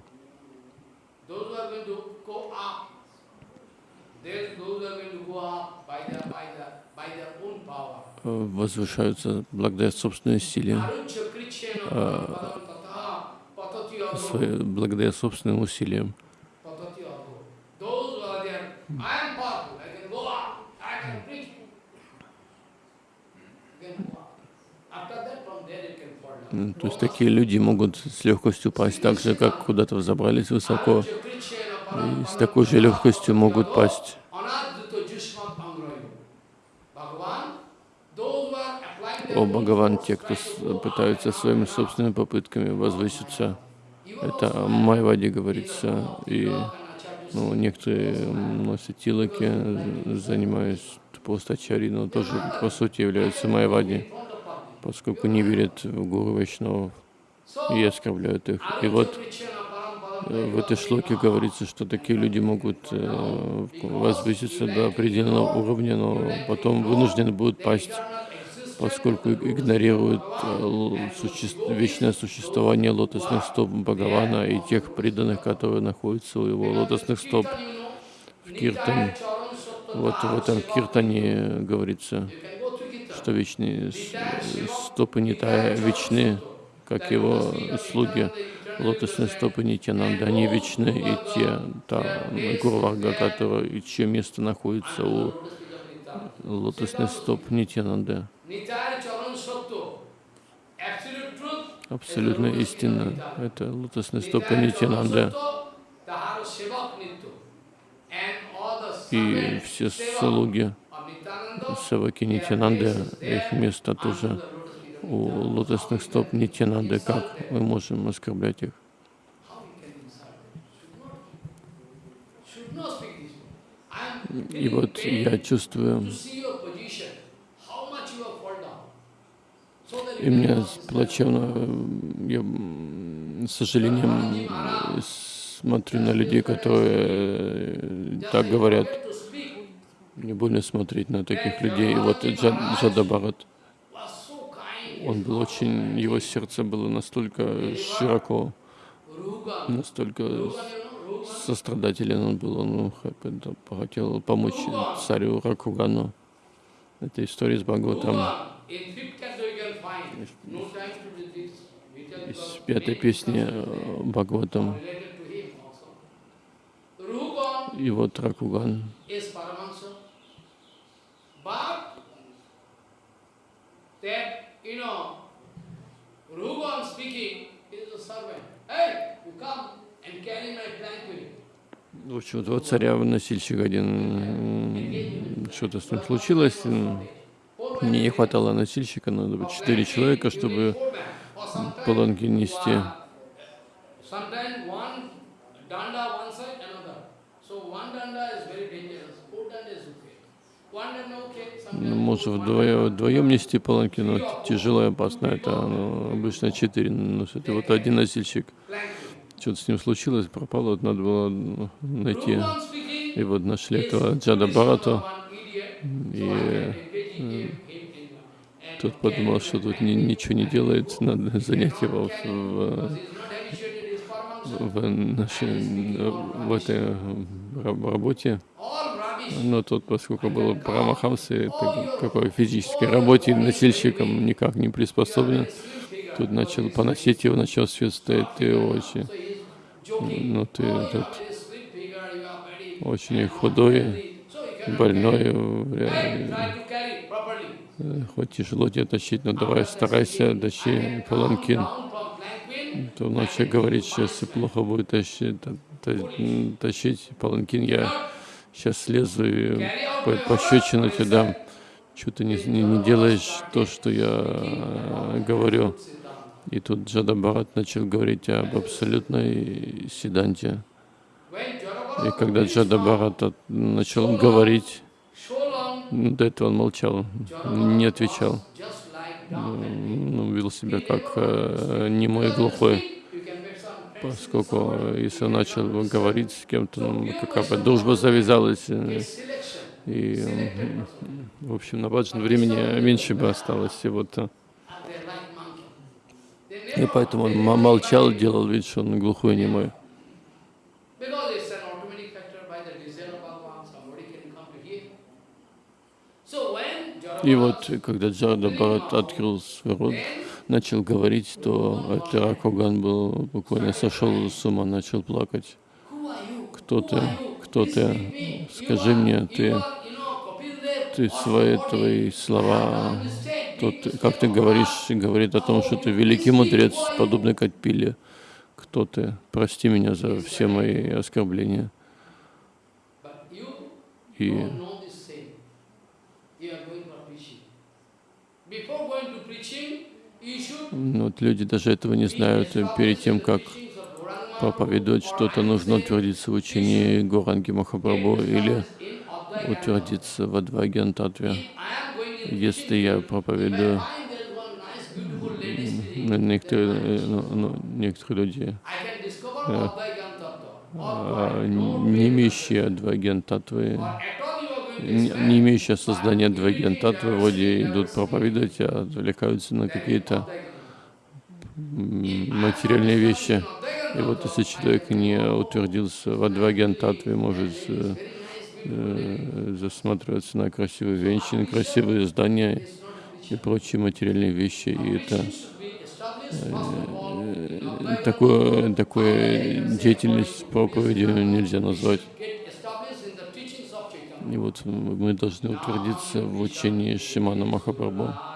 возвышаются благодаря собственной силе, свои- благодаря собственным усилиям. То есть такие люди могут с легкостью пасть, так же, как куда-то взобрались высоко, и с такой же легкостью могут пасть. О Бхагаван, те, кто пытаются своими собственными попытками возвыситься, это Майваде говорится, и Ну, некоторые носят тилаки, занимаясь просто ачари, но тоже по сути являются майвади, поскольку не верят в Гуру Вайшнавов и оскорбляют их. И вот э, в этой шлоке говорится, что такие люди могут э, возвыситься до определенного уровня, но потом вынуждены будут пасть, поскольку игнорируют э, суще... вечное существование лотосных стоп Бхагавана и тех преданных, которые находятся у его лотосных стоп в Киртан. Вот в этом Киртане говорится, что вечные стопы Нитая вечны, как его слуги. Лотосные стопы Нитянанда, они вечны, и те, та Гурварга, которая, и чье место находится у лотосных стоп Нитянанда. Абсолютно истина. Это лотосные стопы Нитянанда. И все слуги Саваки Нитянанды, их место тоже. у лотосных стоп Нитянанды. Как мы можем оскорблять их? И вот я чувствую, и мне плачевно, я с сожалением смотрю на людей, которые э, так говорят. Мне больно смотреть на таких людей. И вот Джад, Бхарат, он был очень, его сердце было настолько широко, настолько сострадателен он был, он хотел помочь царю Ракугану. Это история с Бхагаватом. Из пятой песни э, Бхагаватам. И вот Ракуган. В общем, вот, вот царя носильщик один, что-то с ним случилось, мне не хватало носильщика, надо было четыре человека, чтобы паланки нести. Ну, может вдвоем, вдвоем нести паланки, но тяжело и опасно. Это ну, обычно четыре носят. И вот один носильщик, что-то с ним случилось, пропало, вот надо было найти. И вот нашли этого Джада Барату. И тот подумал, что тут ни, ничего не делает, надо занять его в, в, нашей, в этой работе. Но тот, поскольку был Парамахамсы, какой физической работе носильщиком никак не приспособлен, тут начал поносить его, начал свет стоять, ты очень, ну ты этот, очень худой, больной, хоть тяжело тебе тащить, но давай старайся, тащи паланкин. То ночью говорит, что если плохо будет тащить, тащить паланкин, я сейчас слезу и пощечину тебе дам. Что ты не, не, не делаешь то, что я э, говорю. И тут Джада Бхарат начал говорить об абсолютной седанте. И когда Джада Бхарат начал говорить, до этого он молчал, не отвечал. Ну, вел себя как э, немой глухой поскольку если он начал говорить с кем-то, ну, какая-то дружба завязалась, э, и, в общем, на Баджан времени меньше бы осталось. И, вот, э, и поэтому он молчал, делал вид, что он глухой и немой. И вот, когда Джарда Бхарат открыл свой рот, начал говорить, то Теракоган был буквально сошел с ума, начал плакать. Кто ты? Кто ты? Скажи мне, ты, ты свои твои слова, тот, как ты говоришь, говорит о том, что ты великий мудрец, подобный Катпиле. Кто ты? Прости меня за все мои оскорбления. И Before going to preaching, вот люди даже этого не знают. Перед тем, как проповедует что-то, нужно утвердиться в учении Горанги Махапрабху или утвердиться в Адваген Татве.
I am going in
Если я проповедую, ну, некоторые, э, ну, ну, некоторые люди,
Tattva.
а, не имеющие Адваген Татвы, не имеющие создания Адваген Татвы, вроде идут проповедовать, а отвлекаются на какие-то материальные вещи. И вот если человек не утвердился в Адваген Татве, может э, э, засматриваться на красивые женщины, красивые здания и прочие материальные вещи. И это э, такое, такое деятельность проповеди нельзя назвать. И вот мы должны утвердиться в учении Шимана Махапрабху.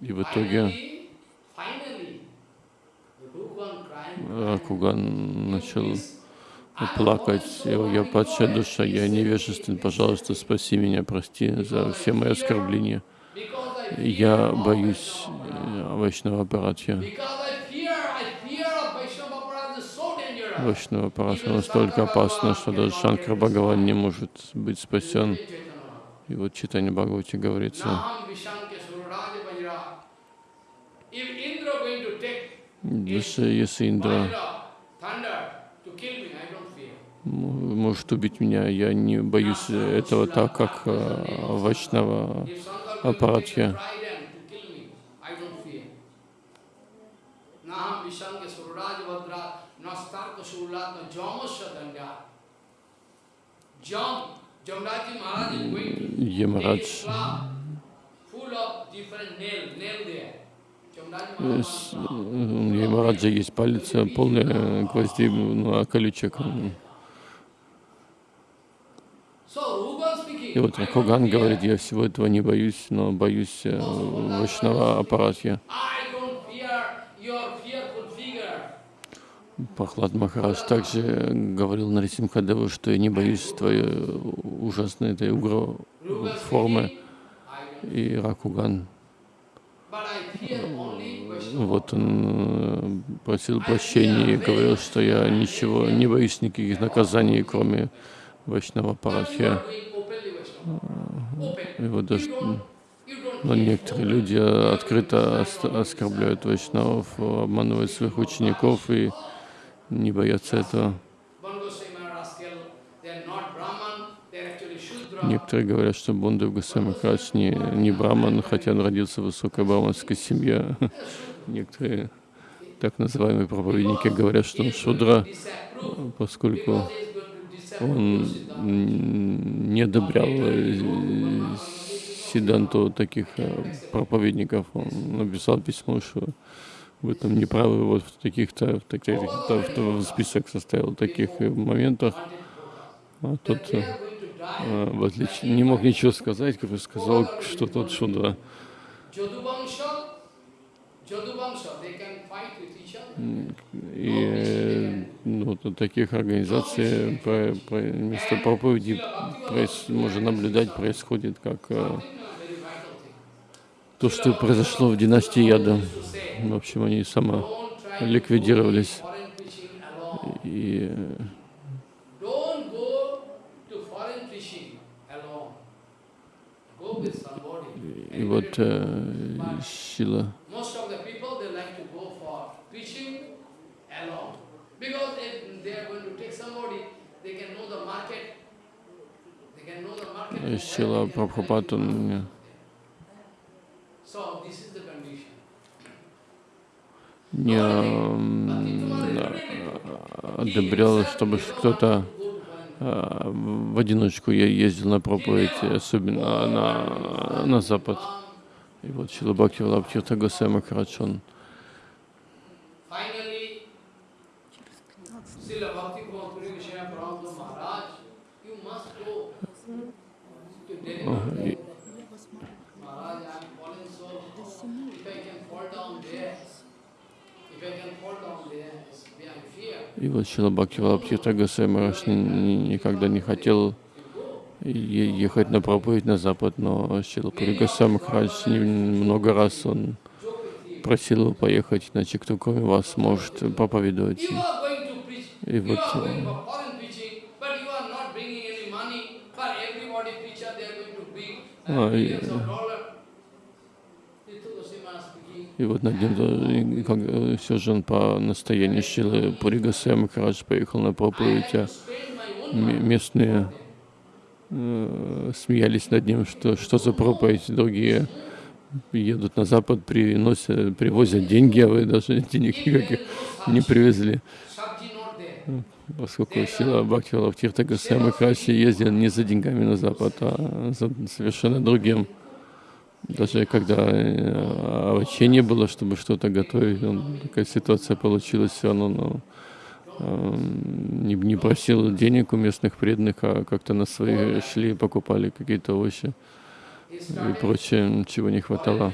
И в итоге
crying,
Ракуган начал плакать. «О, Я падшая душа, я невежествен, пожалуйста, спаси меня, прости за все мои оскорбления. Я боюсь э, Вайшнава Парадхи.
because I fear, I fear of Vaishnava Aparadha is so dangerous.
Вайшнава Парадхи настолько опасно, что даже Шанкара Бхагаван не может быть спасен. И вот Читание Бхагавати говорится, если, если Индра может убить меня, я не боюсь этого так, как
I don't fear. Naham Vishanke Suraraja Vajra,
Ямарадж Э, э, Ямараджа есть палец э, полный э, гвоздей, ну, а колючек. И вот
fear.
говорит, я всего этого не боюсь, но боюсь э, Вайшнава Прохлад Махарадж также говорил Нарисимхадеву, что я не боюсь твоей ужасной этой угро формы. И Ракуган, вот он э, просил прощения и говорил, что я ничего, не боюсь никаких наказаний, кроме Вайшнава
But you
Парадхи.
are doing openly Vaishnava. Open.
И вот
You
даже, но
fear.
некоторые люди открыто ос- оскорбляют вайшнавов, обманывают своих учеников и не боятся этого. Некоторые говорят, что Бундав Госвами Махарадж не, не браман, хотя он родился в высокой браманской семье. Некоторые так называемые проповедники говорят, что он шудра, поскольку он не одобрял Сиданту таких э, проповедников. Он написал письмо, что вы там не правы, вот в таких-то, в таких то в список составил таких э, моментах. А тот э, в отличие, не мог ничего сказать, как сказал, что тот шудра. И ну, таких организаций про, про, вместо проповеди проис- можно наблюдать, происходит как э,
Very vital thing.
То, что произошло в династии Яда. В общем, они сама ликвидировались. И э. И вот э, э, сила Прабхупад, он э,
So this is the condition.
Не а, одобрял, чтобы кто-то а, в одиночку я ездил на проповедь, особенно на, на запад. И вот Шила Бхакти Валабхирта Госвами Махарадж, он И вот Шила Бхакти Валабхита Госвами никогда не хотел ехать на проповедь на Запад, но Шила Госвами Махарадж не- много раз он просил его поехать, иначе кто кроме вас может проповедовать. И вот
are
И вот над ним как, все же он по настоянию Шилы Пури Госвами Махарадж поехал на проповедь, а местные э, смеялись над ним, что что за проповедь, другие едут на Запад, приносят, привозят деньги, а вы даже денег никаких не привезли. Поскольку Сила Бхакти Валавтирта Госвами Махарадж ездил не за деньгами на Запад, а за совершенно другим. Даже когда э, овощей не было, чтобы что-то готовить, он, такая ситуация получилась, все равно ну, э, не, не просил денег у местных преданных, а как-то на свои шли покупали какие-то овощи и прочее, чего не хватало.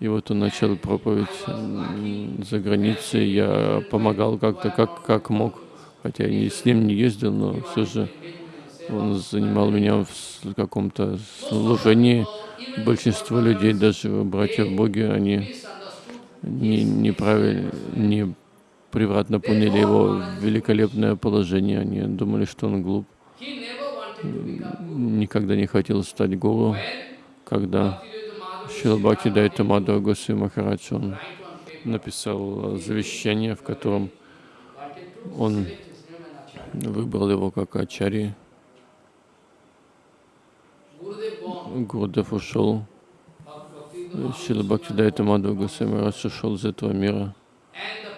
И вот он начал проповедь за границей. Я помогал как-то, как, как мог. Хотя я с ним не ездил, но все же он занимал меня в каком-то служении. Большинство людей, даже братья в Боге, они не, неправильно, не превратно поняли его великолепное положение. Они думали, что он глуп. Никогда не хотел стать гуру. Когда Шилабхакти Дайта Мадхава Госвами Махарадж, он написал завещание, в котором он выбрал его как ачари. Гурдев ушел, Шила Бхактидайта Мадхава Госвами Махарадж ушел из этого мира.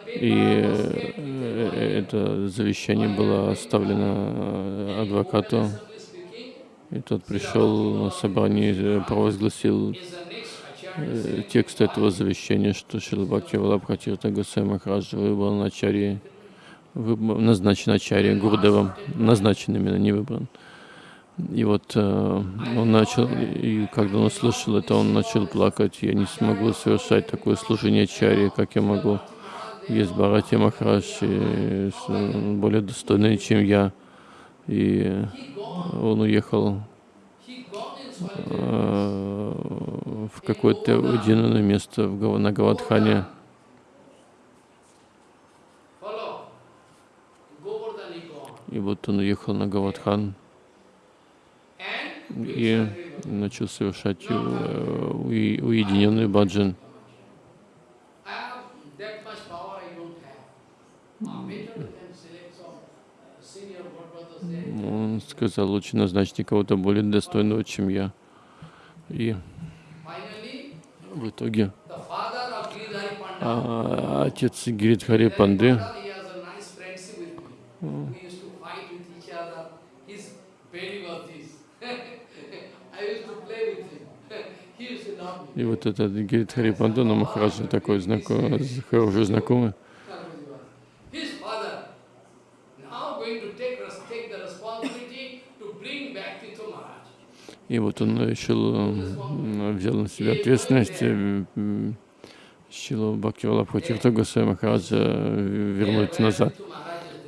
И э, э, это завещание было оставлено э, адвокату, и тот пришел на собрание и провозгласил текст этого завещания, что Шила Бхакти Валабхатирта Госвами Махарадж выбрал на выб- назначен ачари Гурдевом, назначен именно, не выбран. И вот э, он начал, и когда он услышал это, он начал плакать. Я не смогу совершать такое служение чари, как я могу. Есть Бхарати Махарадж, и с- более достойные, чем я. И он уехал э, в какое-то уединенное место в, на Гавадхане. И вот он уехал на Гавадхан и начал совершать э, уединенный баджан. Он сказал, лучше назначьте кого-то более достойного, чем я. И в итоге а, отец Гиридхари Панды,
Panda, he has a nice friendship with me. We used to fight with each other. He's very worthy. I used to play with him. he used to love me.
И вот этот Гиридхари Панду, но Махараджа такой знакомый, хороший знакомый. И вот он решил, взял на себя ответственность э, м, Шилу Бхактивалабхатирта Госвами Махараджа э, вернуть назад.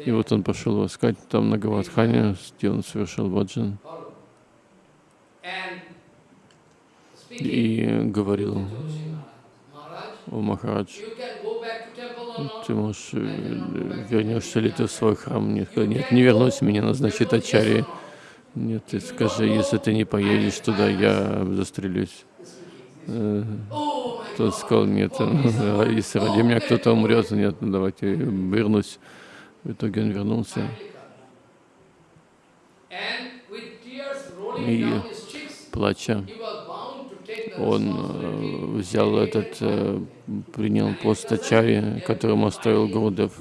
И вот он пошел искать там на Гавадхане, где он совершил баджан.
And
И говорил, о Махарадж, ты можешь, э, вернешься ли ты в свой храм? Нет, сказал, нет, не вернусь, меня назначит Ачари. Нет, ты скажи, если ты не поедешь туда, я застрелюсь. Э, Тот сказал, нет, э, если ради меня кто-то умрет, нет, ну давайте вернусь. В итоге он вернулся. И плача,
he was bound to take the
он э, взял этот, э, принял пост Ачари, которому оставил Гурдев.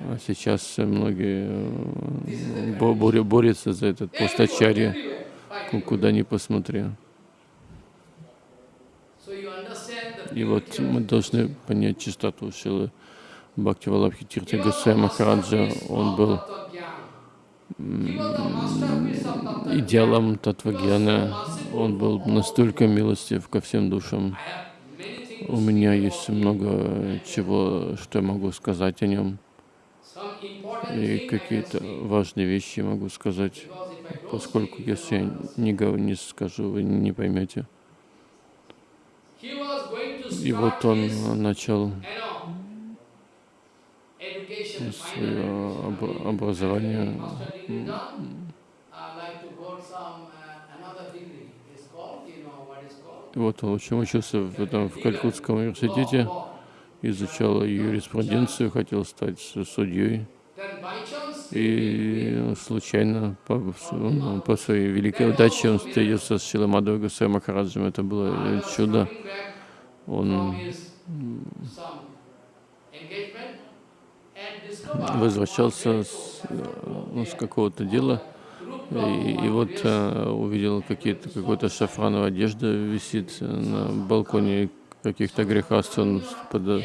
А сейчас многие э, борются за этот пост Ачари, ку- куда ни посмотри. И вот мы должны понять чистоту Шилы Бхакти Валабхи Тирти Махараджа. Он был идеалом Татвагьяна. Он был настолько милостив ко всем душам. У меня есть много чего, что я могу сказать о нем. И какие-то важные вещи могу сказать, поскольку если я не, скажу, вы не поймете. И вот он начал свое
final
об- образование.
Uh?
И вот он очень учился в, этом, в Калькутском университете, изучал юриспруденцию, хотел стать судьей. И случайно, по, по своей великой удаче, он встретился с Шиламадой Гусей Махараджем. Это было чудо. Он возвращался с, э, ну, с какого-то дела, и, и вот э, увидел какие-то, какой-то шафрановая одежда висит на балконе каких-то грехаств. Он под,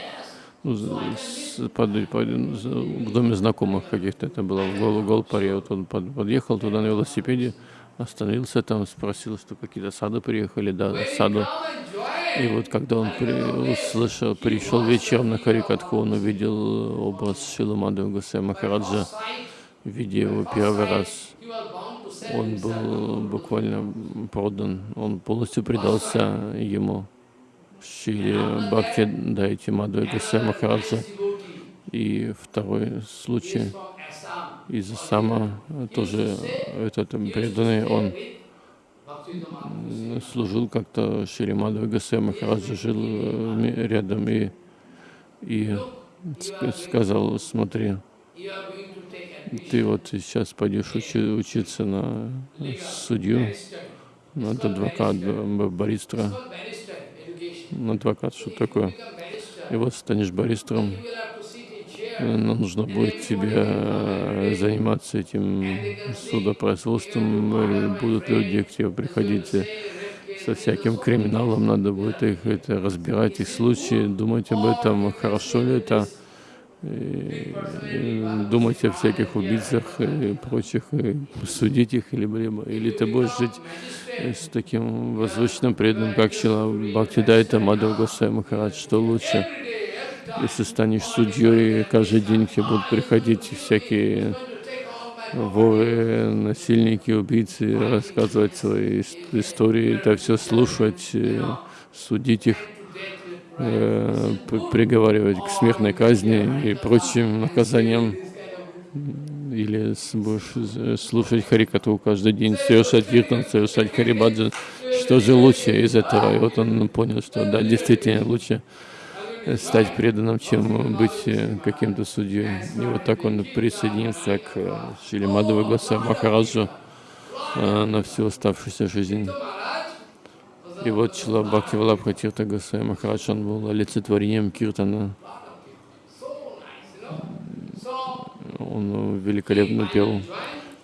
ну, с- под- под- в доме знакомых каких-то, это было в Гол, Голпаре. Вот он под- подъехал туда на велосипеде, остановился там, спросил, что какие-то сады приехали, да, саду. И вот когда он при, услышал, пришел вечером на Харикатху, он увидел образ Шиламады Гусей Махараджа, видя его первый раз. Он был буквально продан, он полностью предался ему. Шили Бхакти Дайти Мадху Гусей Махараджа. И второй случай из Асама, тоже этот преданный, он служил как-то Шри Мадхава Гасей Махараджа, жил э, рядом и, и ск- сказал, смотри, ты вот сейчас пойдешь учи- учиться на судью, на адвокат, б- баристра, на адвокат, что такое. И вот станешь баристром, э, нужно будет тебе э, заниматься этим судопроизводством, э, будут люди к тебе приходить со всяким криминалом, надо будет их это, разбирать, их случаи, думать об этом, хорошо ли это, и, и думать о всяких убийцах и прочих, и судить их, либо, либо, или ты будешь жить с таким возвышенным преданным, как Шила Бхактидайта Мадхав Госвами Махарадж, что лучше, если станешь судьей, каждый день тебе будут приходить всякие воры, насильники, убийцы, рассказывать свои ис- истории, это все слушать, э, судить их, э, приговаривать к смертной казни и прочим наказаниям. Или будешь слушать Харикату каждый день, совершать киртан, совершать харибаджан. Что же лучше из этого? И вот он понял, что да, действительно лучше стать преданным, чем быть э, каким-то судьей. И вот так он присоединился к э, Шри Мадхава Госвами Махараджу э, на всю оставшуюся жизнь. И вот Чила Бхакти Валабха Тирта Госвами Махарадж, он был олицетворением киртана. Он великолепно пел.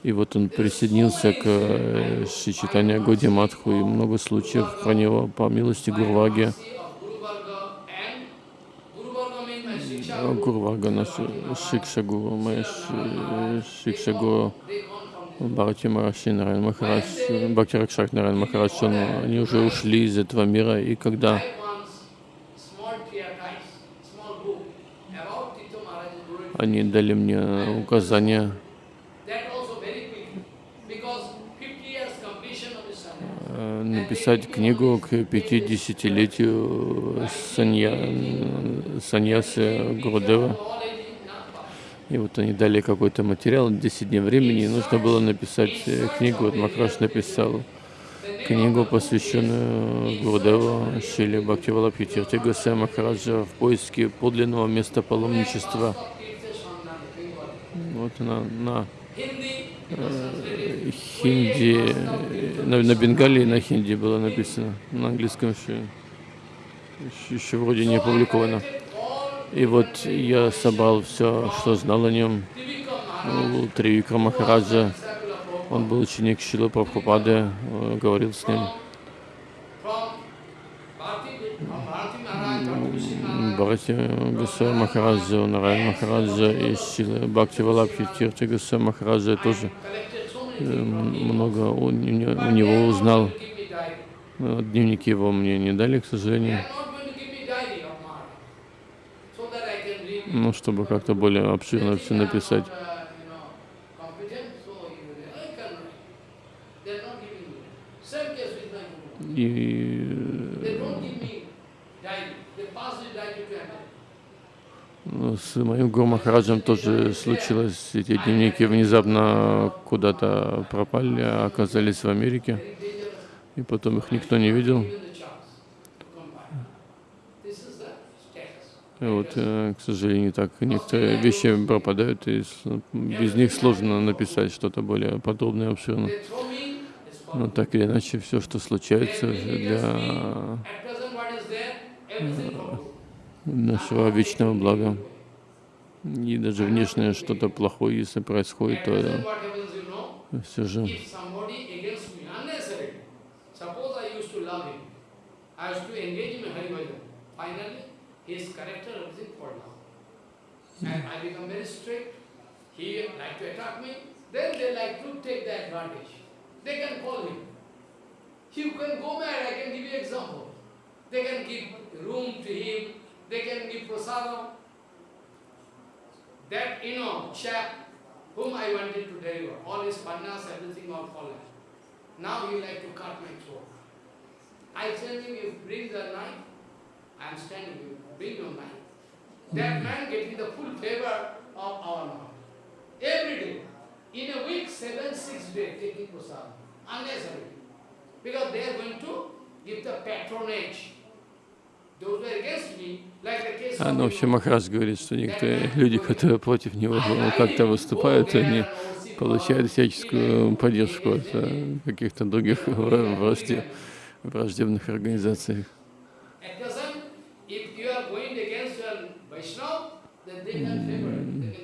И вот он присоединился к Читания Годи Матху, и много случаев про него по милости Гурваги. А, Гурвага, наш Шикшагуру, мы Шикшагуру Бхакти Мараши Нарайан Махарадж, Бхакти Ракшак Нарайан Махарадж, он, они уже ушли из этого мира, и когда они дали мне указания написать книгу к 50-летию санья, саньясы Гурудева. И вот они дали какой-то материал, 10 дней времени, и нужно было написать э, книгу. Вот Махараш написал книгу, посвященную Гурудеву Шиле Бхактивалабхи Тирти Госвами Махараджа в поиске подлинного места паломничества. Вот на, на хинди, на, на бенгалии и на хинди было написано, на английском еще, еще, еще вроде не опубликовано. И вот я собрал все, что знал о нем. У Тривикра Махараджа, он был ученик Шила Прабхупады, э, говорил с ним. Бхарати Госвами Махараджа, Нарайан Махараджа и Шила Бхакти Валабхи Тирти Госвами Махараджа тоже э, много у, не- у него узнал. Э, Дневники его мне не дали, к сожалению. ну, чтобы как-то более обширно все написать. И с моим Гуру тоже случилось. Эти дневники внезапно куда-то пропали, а оказались в Америке. И потом их никто не видел. И вот, э, к сожалению, так некоторые вещи пропадают, и без них сложно написать что-то более подробное обширное. Но так или иначе, все, что случается для нашего вечного блага. И даже внешнее что-то плохое, если происходит, то все же
he they can call him. You can go mad, I can give you example. They can give room to him, they can give prasadam. That, you know, chap whom I wanted to deliver, all his pannas, everything all fallen. Now he like to cut my throat. I tell him, you bring the knife, I am standing, you bring your knife. That hmm. man getting the full favor of our Lord. Every day. In a week, seven, six days taking prasadam. Unnecessary. Because they are going to give the patronage.
А, ну, вообще. Махарадж говорит, что некоторые люди, которые против него как-то выступают, они получают всяческую поддержку от э, каких-то других вра- вражде- враждебных организаций.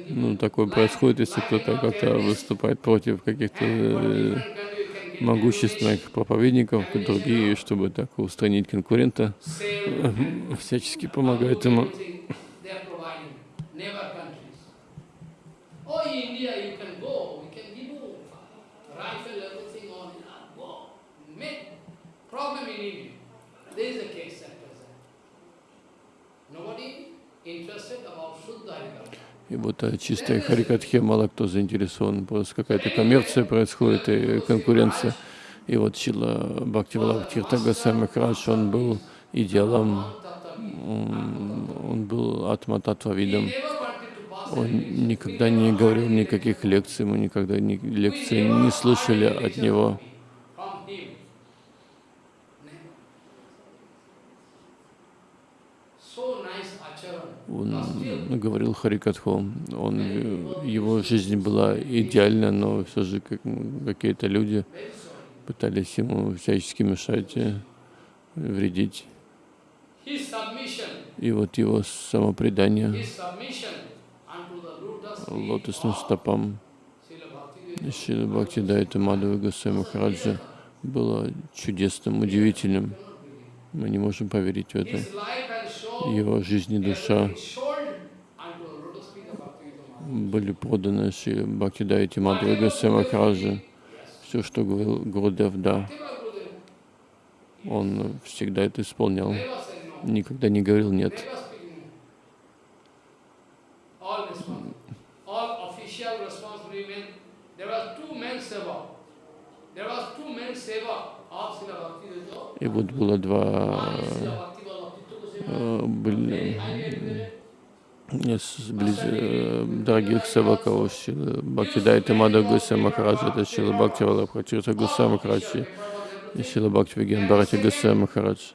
Ну, такое происходит, если кто-то как-то выступает против каких-то э, могущественных проповедников, другие, чтобы так устранить конкурента, всячески помогают ему.
Oh, interested about Shuddha Harikatha.
И вот о чистой Харикатхе мало кто заинтересован, просто какая-то коммерция происходит и конкуренция. И вот Чила Бхактивалаб Тиртагаса Махарадж, он был идеалом, он, был атмататвавидом. Он никогда не говорил никаких лекций, мы никогда ни, лекции не слышали от него. Он говорил Харикатху, он, его жизнь была идеальна, но все же как- какие-то люди пытались ему всячески мешать, вредить. И вот его самопредание лотосным стопам Шри Бхакти Дайта Мадхава Госвами Махараджа было чудесным, удивительным. Мы не можем поверить в это. Его жизнь и душа были проданы Шри Бхакти Дайте Мадхава Госвами. Все, что говорил Гурудев, да, он всегда это исполнял. Никогда не говорил нет. И вот было два дорогих севаков Шила Бхактидайта Мада Гуса Махараджа, это Шила Бхакти Валабхатирта Гуса Махарадж и Шила Бхакти Виген Бхарати Гуса Махарадж.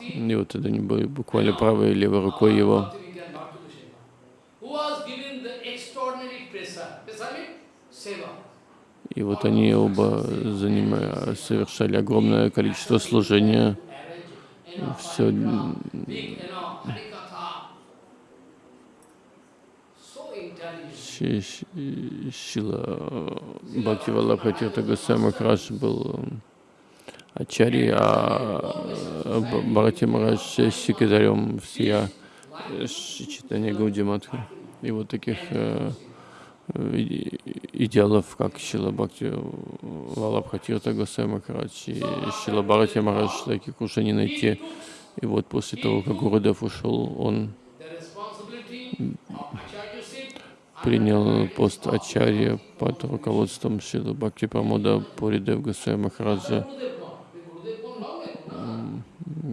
И вот это они были буквально правой и левой рукой его. И вот они оба занимали, совершали огромное количество служения. Все. Шила Бхакти Валабхатирта Госвами Махарадж был ачари, а э, Б- Бхарати Махарадж э, секретарем всея э, читания Гаудиматха. И вот таких э, идеалов, как Шила Бхакти Валабхатирта и Шила Бхарати Махарадж, таких уже не найти. И вот после того, как Гурудев ушел, он принял пост Ачарья под руководством Шилы Бхакти Прамода Пуридев Госвами Махараджа.
Gurudev gone. The Gurudev gone long ago.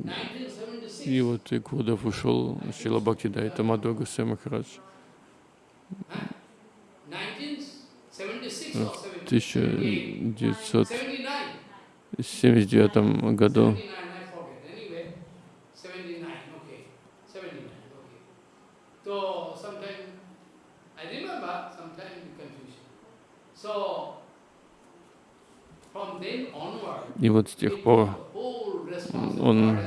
1976.
И вот и Гурдев ушел, Шила Бхакти Дайта Мадхва Госвами Махарадж.
1976
В
or 78?
1979
79.
году
79, I forget. Anyway, 79, okay. 79, okay. So, sometime, I remember, sometime confusion. So, from then onward,
И вот с тех пор он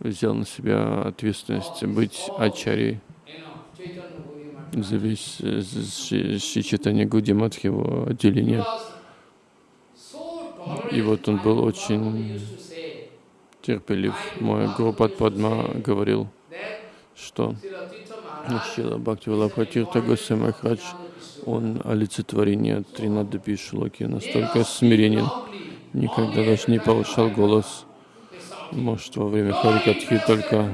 взял на себя ответственность быть ачарьей
you know, Chaitanya Gaudiya
за весь э, Шри Читания Гуди Матх, его отделение. И вот он был очень терпелив. Мой Гурупад Падма говорил, что Шила Бхакти Валабхатирта Госвами Махарадж, он олицетворение Тринадапи Шлоки, настолько смиренен, никогда даже не повышал голос. Может, во время Харикатхи только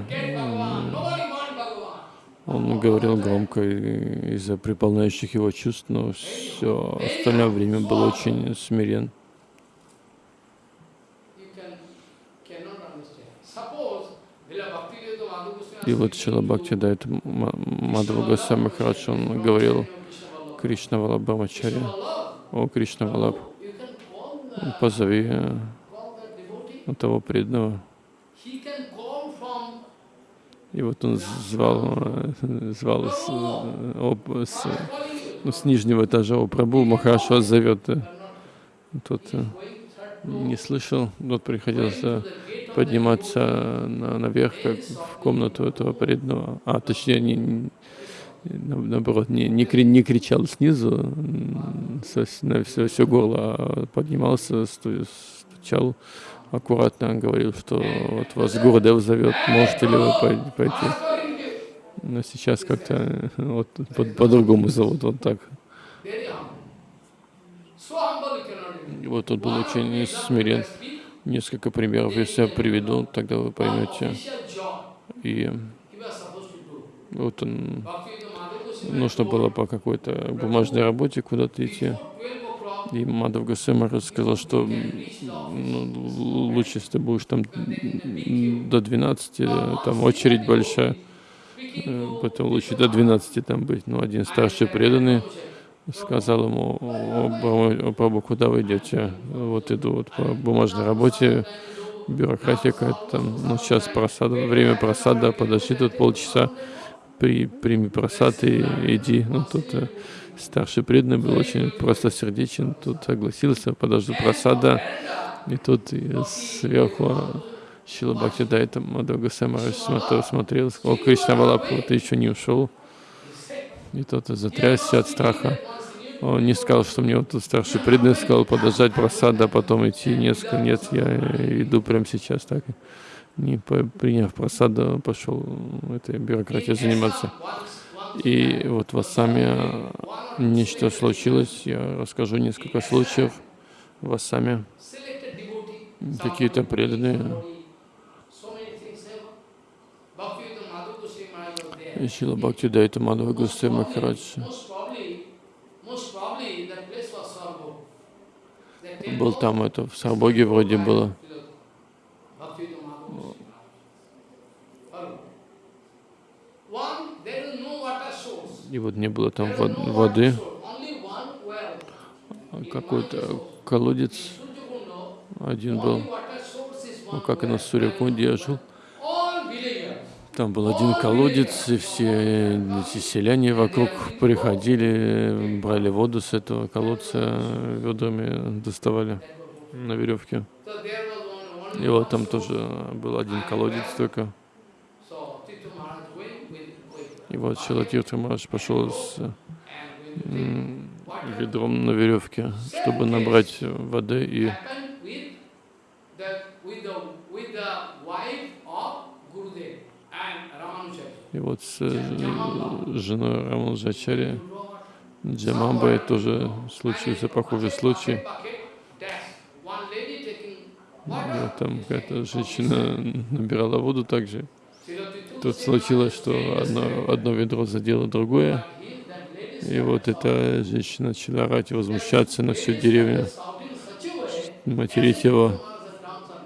он говорил громко из-за приполняющих его чувств, но все остальное время был очень смирен. И вот Шила Бхакти дает Мадхава Госвами он говорил Кришна Валабхамачарья, о Кришна Валаб, позови э, того преданного. И вот он звал, э, звал с, э, об- с, ну, с нижнего этажа о Прабу, Махараш вас зовет. Тот э, не слышал, вот приходилось подниматься на, наверх, как в комнату этого преданного. А, точнее, не, не- на- наоборот, не, не, кри- не кричал снизу со, на все, все горло, а поднимался, сту- стучал аккуратно, говорил, что вот вас Гурдев зовет, можете ли вы пой- пойти. Но сейчас как-то э, вот по- по-другому зовут, вот так. И вот он был очень смирен. Несколько примеров, если я приведу, тогда вы поймете. И вот он, нужно было по какой-то бумажной работе куда-то идти. И Мадав Гасема сказал, что ну, лучше, если ты будешь там до 12, э, там очередь большая, э, поэтому лучше до 12 там быть. Ну, один старший преданный сказал ему, «О, Прабhu, куда вы идете? Вот иду вот по бумажной работе, бюрократия какая-то там, ну, сейчас просада, время просада, подожди тут полчаса, при, прими просад и иди. Ну, тут э, старший преданный был очень простосердечен, тут согласился, подожду просада, и тут сверху Шила Бхакти Дайта Мадхава Самараш смотрел, сказал, о, Кришна Валапу, ты еще не ушел. И тот затрясся от страха. Он не сказал, что мне вот тут старший преданный сказал подождать просада, а потом идти. Нет, нет, я иду прямо сейчас так. Не приняв просаду, пошел этой бюрократией заниматься. И вот в Ассаме нечто случилось. Я расскажу несколько случаев в Ассаме. Какие-то преданные. И Шила Бхакти Дайта Мадхава Госвами Махарадж был там, это в Сарбоге вроде было. И вот не было там вод- воды, какой-то колодец один был, ну, как и на Сурякунде я жил. Там был один колодец, и все эти селяне вокруг приходили, брали воду с этого колодца, ведрами доставали на веревке. И вот там тоже был один колодец только. И вот Шилатиртха Махарадж пошел с м, ведром на веревке, чтобы набрать воды и И вот с э, женой Рамануджачари Джамамбой тоже случился похожий случай. Там какая-то женщина набирала воду также. Тут случилось, что одно, одно ведро задело другое, и вот эта женщина начала орать и возмущаться на всю деревню, материть его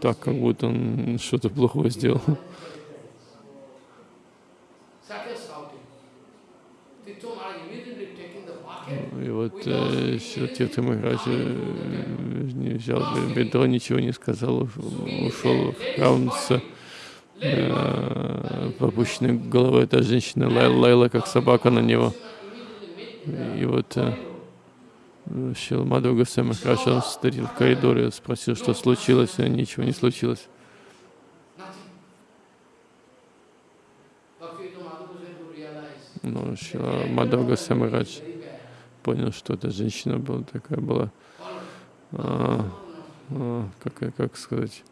так, как будто он что-то плохое сделал. И вот э, Махарадж э, не взял ведро, ничего не сказал, уш- ушел в храм э, попущенной головой эта женщина лай- лаяла, как собака на него. И вот э, Шил Мадхава Госвами Махарадж, он встретил в коридоре, спросил, что случилось, и ничего не случилось. Но Шила Мадхава
bad.
понял, что эта женщина была такая была, а, а, как, как сказать,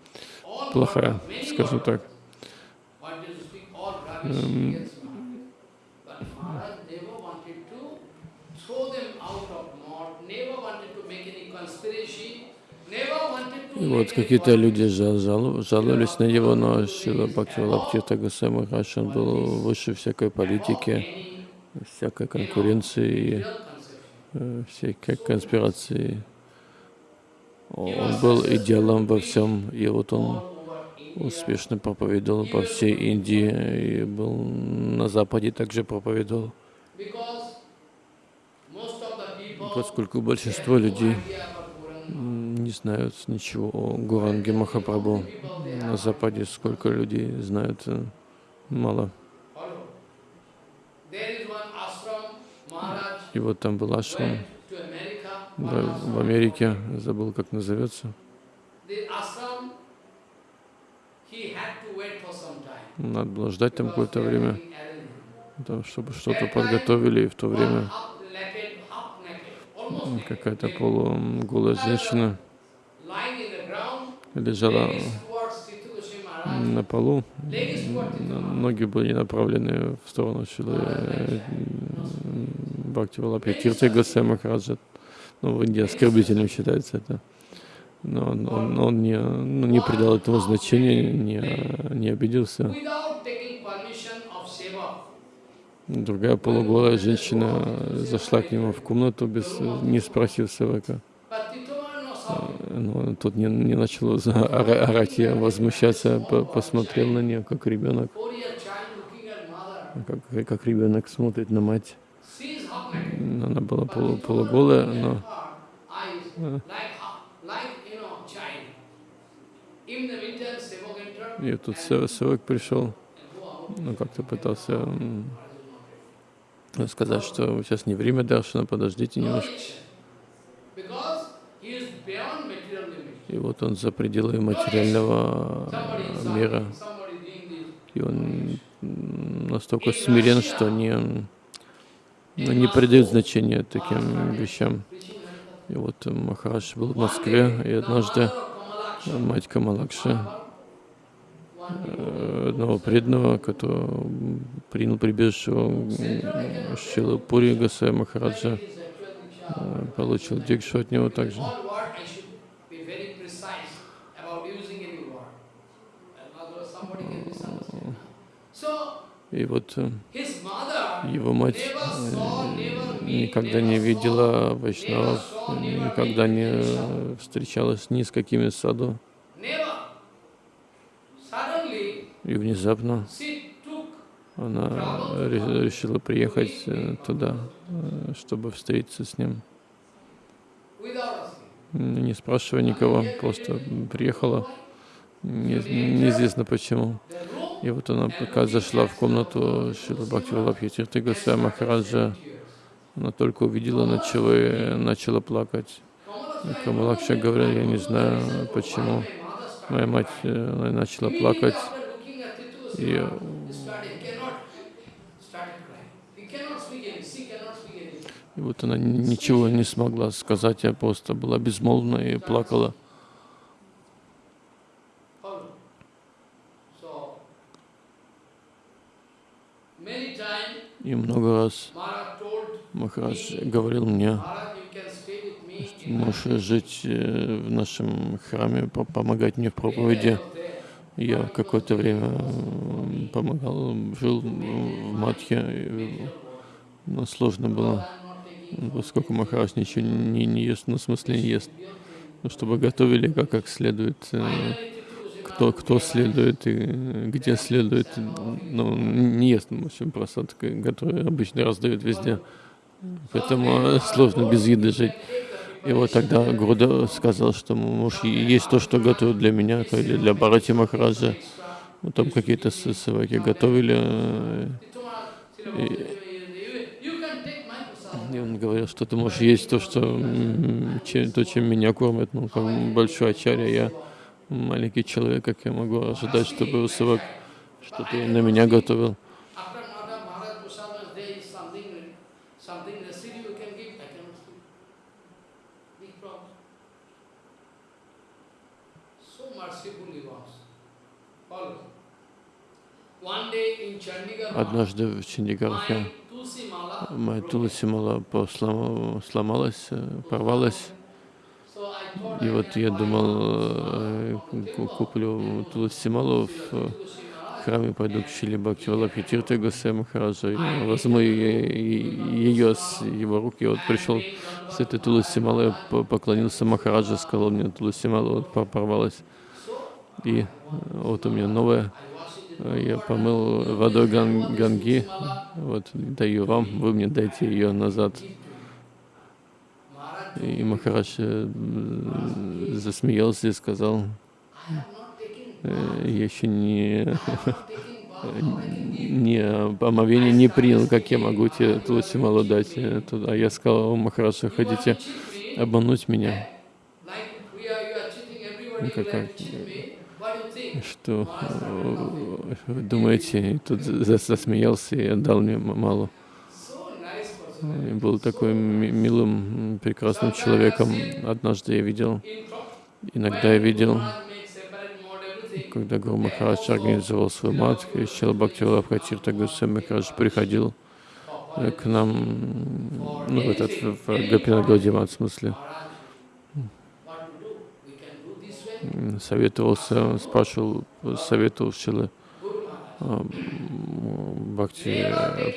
плохая, скажем так. И вот какие-то люди жал- жал- жаловались на него, но Шила Бхактивалабхита Госвами Махарадж, он был выше всякой политики, всякой конкуренции, э, всякой конспирации. Он был идеалом во всем, и вот он успешно проповедовал по всей Индии, и был на Западе также проповедовал. Поскольку большинство людей не знают ничего о Гуранге Махапрабху. На Западе сколько людей знают, э, мало. И вот там был ашрам да, в Америке, забыл как назовется. Надо было ждать там какое-то время, чтобы что-то подготовили, и в то время какая-то полуголая женщина лежала на полу, ноги были направлены в сторону Бхакти Валапьятирти Госвами Махараджа. Ну, в Индии оскорбительным считается это. Но он, он- он не, ну, не придал этому значения, не, не обиделся. Другая полуголая женщина зашла к нему в комнату, без, не спросив Севака. Но тут не, не начал орать и возмущаться, по- посмотрел на нее, как ребенок, как, как ребенок смотрит на мать. Она была полу, полуголая, но и тут Севак пришел, ну как-то пытался сказать, что сейчас не время Даршана, подождите немножко. И вот он за пределы материального мира. И он настолько смирен, что не, ну, не придает значения таким вещам. И вот э, Махарадж был в Москве, и однажды э, мать Камалакши, э, одного преданного, который принял прибежище у Шилы Пури Гасая Махараджа, э, получил дикшу от него также.
So
И вот э, его мать э, никогда не видела вайшнавов, никогда не э, встречалась ни с какими саду. И внезапно она ре- решила приехать э, туда, э, чтобы встретиться с ним. Не спрашивая никого, просто приехала, не- неизвестно почему. И вот она пока зашла в комнату Шила Бхакти Валабхи Госвами Махараджа, она только увидела, начала, начала плакать. И Камалакша говорил, я не знаю почему. Моя мать э, она начала плакать, и э, и вот она ничего не смогла сказать, я просто была безмолвна и плакала. И много раз Махарадж говорил мне,
in
можешь жить э, в нашем храме, по- помогать мне в
my-"
проповеди. Я какое-то время м, помогал, жил в Матхе, но сложно было, поскольку Махарадж ничего не, не ест, ну, в смысле не ест, ну, чтобы готовили как, как следует, э, кто, кто следует и где следует, ну, не ест, в общем, просад, который обычно раздают везде, поэтому сложно без еды жить. И вот тогда Гуруда сказал, что может есть то, что готовят для меня или для Барати Махараджа. Ну, там какие-то сываки готовили. э, И, и он говорил, что ты можешь есть то, что, то, чем меня кормят. Ну, как большой ачарья, я маленький человек, как я могу ожидать, чтобы сывак что-то на меня готовил. Однажды в Чандигархе моя Туласимала сломалась, э, порвалась. И вот я думал, э, ку- куплю Туласималу в э, храме, пойду к Шили Бхакти Валабхи Тирте Госвами Махараджа, и возьму ее с его рук. И вот пришел с этой Туласималой, по- поклонился Махараджа, сказал мне, Туласимала вот по- порвалась. И э, вот у меня новая. Я помыл водой ган- ганги, вот даю вам, вы мне дайте ее назад. И Махарадж э, засмеялся и сказал, «Э, я еще не, не омовение не принял, как я могу тебе Тулси Малу дать туда. Я сказал, «О, Махарадж, вы хотите обмануть меня, как-
think?
что вы думаете, и тут за- засмеялся и отдал мне малу. И был такой ми- милым, прекрасным человеком. Однажды я видел, иногда я видел, когда Гуру Махарадж организовал свой мат, и Чел Бхактивалабха Тирта Гусей Махарадж приходил э, к нам, ну, в этот, в Гапинагади мат, в смысле, советовался, спрашивал, советовал Шилы. Бхакти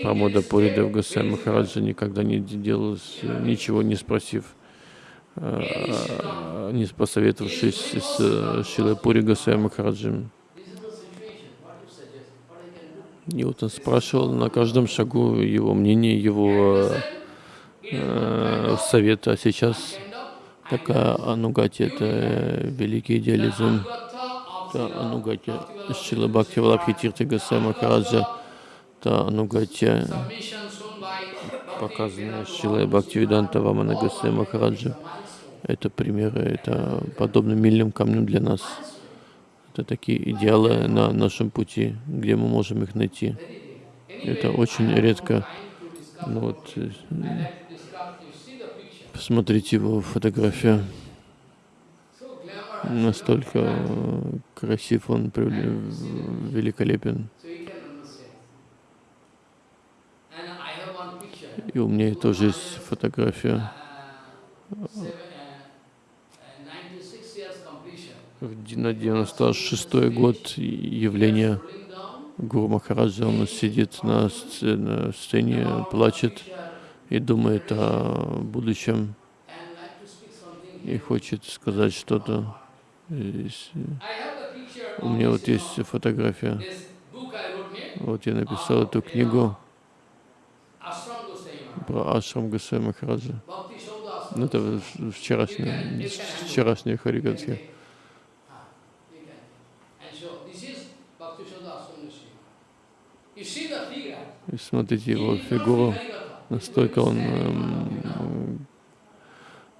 Прамода Пуридев Гусей Махараджа никогда не делал ничего, не спросив, э, не посоветовавшись с э, Шилой Пури Гусей Махараджем. И вот он спрашивал на каждом шагу его мнение, его э, совет. А сейчас такая анугати, это э, великий идеализм.
Gatha of
Это анугати Шила Бхакти Валабхи Тирти Гасай Махараджа.
Shown by
показанная Шилой Бхакти Веданта Вамана Гасай Махараджа. Это примеры, это подобно мильным камням для нас. Это такие идеалы на нашем пути, где мы можем их найти. Это очень редко. Ну вот, э, посмотрите его фотографию. Настолько э, красив он, великолепен. И у меня тоже есть фотография.
96
На 96-й год
down.
Гуру Махараджа, он сидит на сце- на сцене, плачет и думает о будущем и хочет сказать что-то. У меня вот есть
uh,
фотография. Вот я написал эту книгу про Ашрам Гусей Махараджа. Ну, это вчерашняя, вчерашняя Харигатхи.
Ah.
И смотрите его фигуру. Настолько он эм,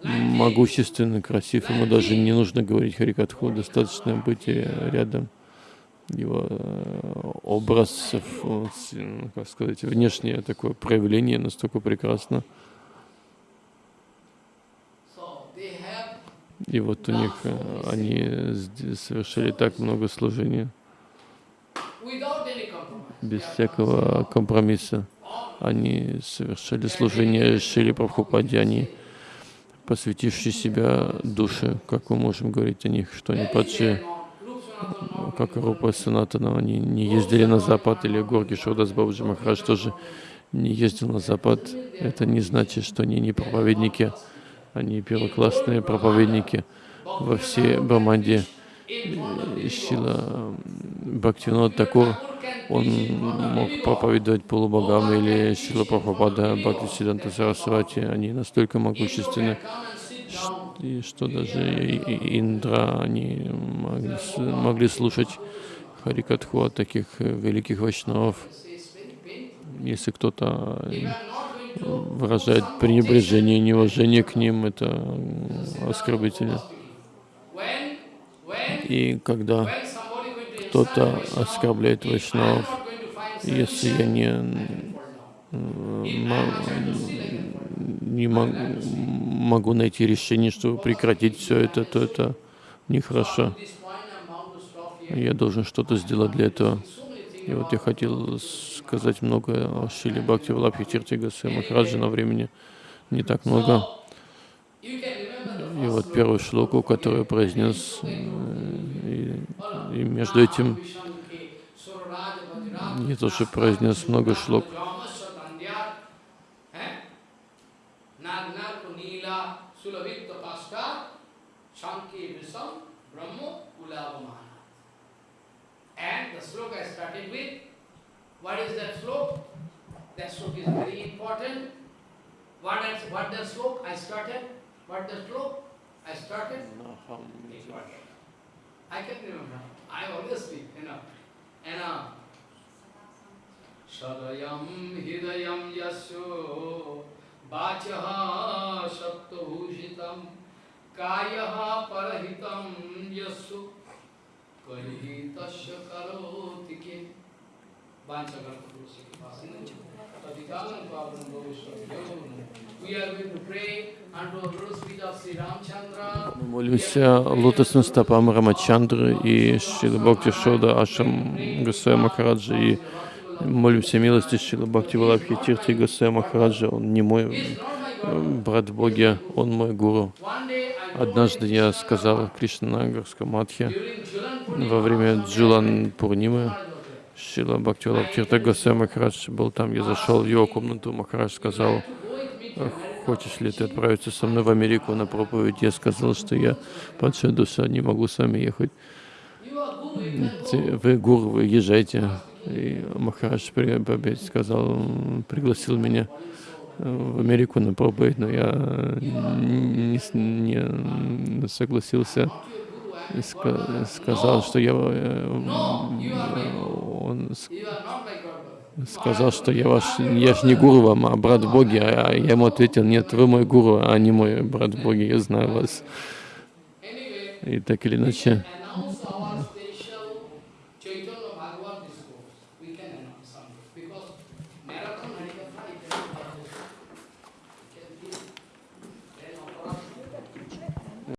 могущественный, красив. Ему даже не нужно говорить Харикатху, достаточно быть э, рядом. Его э, образ, как сказать, внешнее такое проявление настолько прекрасно. И вот у них э, они совершили так много служения, без всякого компромисса. Они совершили служение Шили Прабхупаде, они посвятившие себя душе, как мы можем говорить о них, что они падшие, как Рупа Санатана, они не ездили на Запад, или Горги Шодас Бабаджи Махарадж тоже не ездил на Запад. Это не значит, что они не проповедники, они первоклассные проповедники во всей Браманде. Шила Бхактивинод Такур, он мог проповедовать полубогам, или Шила Прабхупада, Бхакти Сиданта Сарасвати, они настолько могущественны, и что даже Индра, они могли, слушать Харикатху от таких э, великих вайшнавов. Если кто-то э, выражает пренебрежение, неуважение к ним, это оскорбительно. И когда кто-то оскорбляет вайшнавов, если я не, не мо- могу найти решение, чтобы прекратить все это, то это нехорошо. Я должен что-то сделать для этого. И вот я хотел сказать много о Шиле Бхакти Валабхи Тирти Гасе Махараджи, но времени не так много. И вот первую шлоку, которую произнес, э, и, и между этим я тоже произнес много шлок.
Eh? What is that sloka I started? But the slope I started, I can remember. I always speak, you know. And, uh, सदयं हृदयं यस्यो वाचः सप्तभूषितं कायः परहितं यस्यो कर्हि तस्य करोति के? वाञ्छकल्पदोषे तदिकालं पावनं भविष्यति
Мы молимся лотосным стопам Рамачандры и Шила Бхакти Шода Ашам Гасая Махараджа и молимся милости Шила Бхакти Валабхи Тирти Гасая Махараджа. Он не мой э, брат в Боге, он мой гуру. Однажды я сказал
during Julan
во время Джилан Пурнимы, Шила Бхакти Валабхи Тирти Гасая Махарадж был там, я зашел в его комнату, Махарадж сказал, хочешь ли ты отправиться со мной в Америку на проповедь? Я сказал, что я падшая душа, не могу с вами ехать. Вы гуру, вы езжайте. И Махарадж опять сказал, пригласил меня э, в Америку на проповедь, но я не, не согласился. Сказал, что я, э, он сказал, что я ваш, я ж не гуру вам, а брат в Боге. А я ему ответил, нет, вы мой гуру, а не мой брат в Боге, я знаю вас. И так или иначе,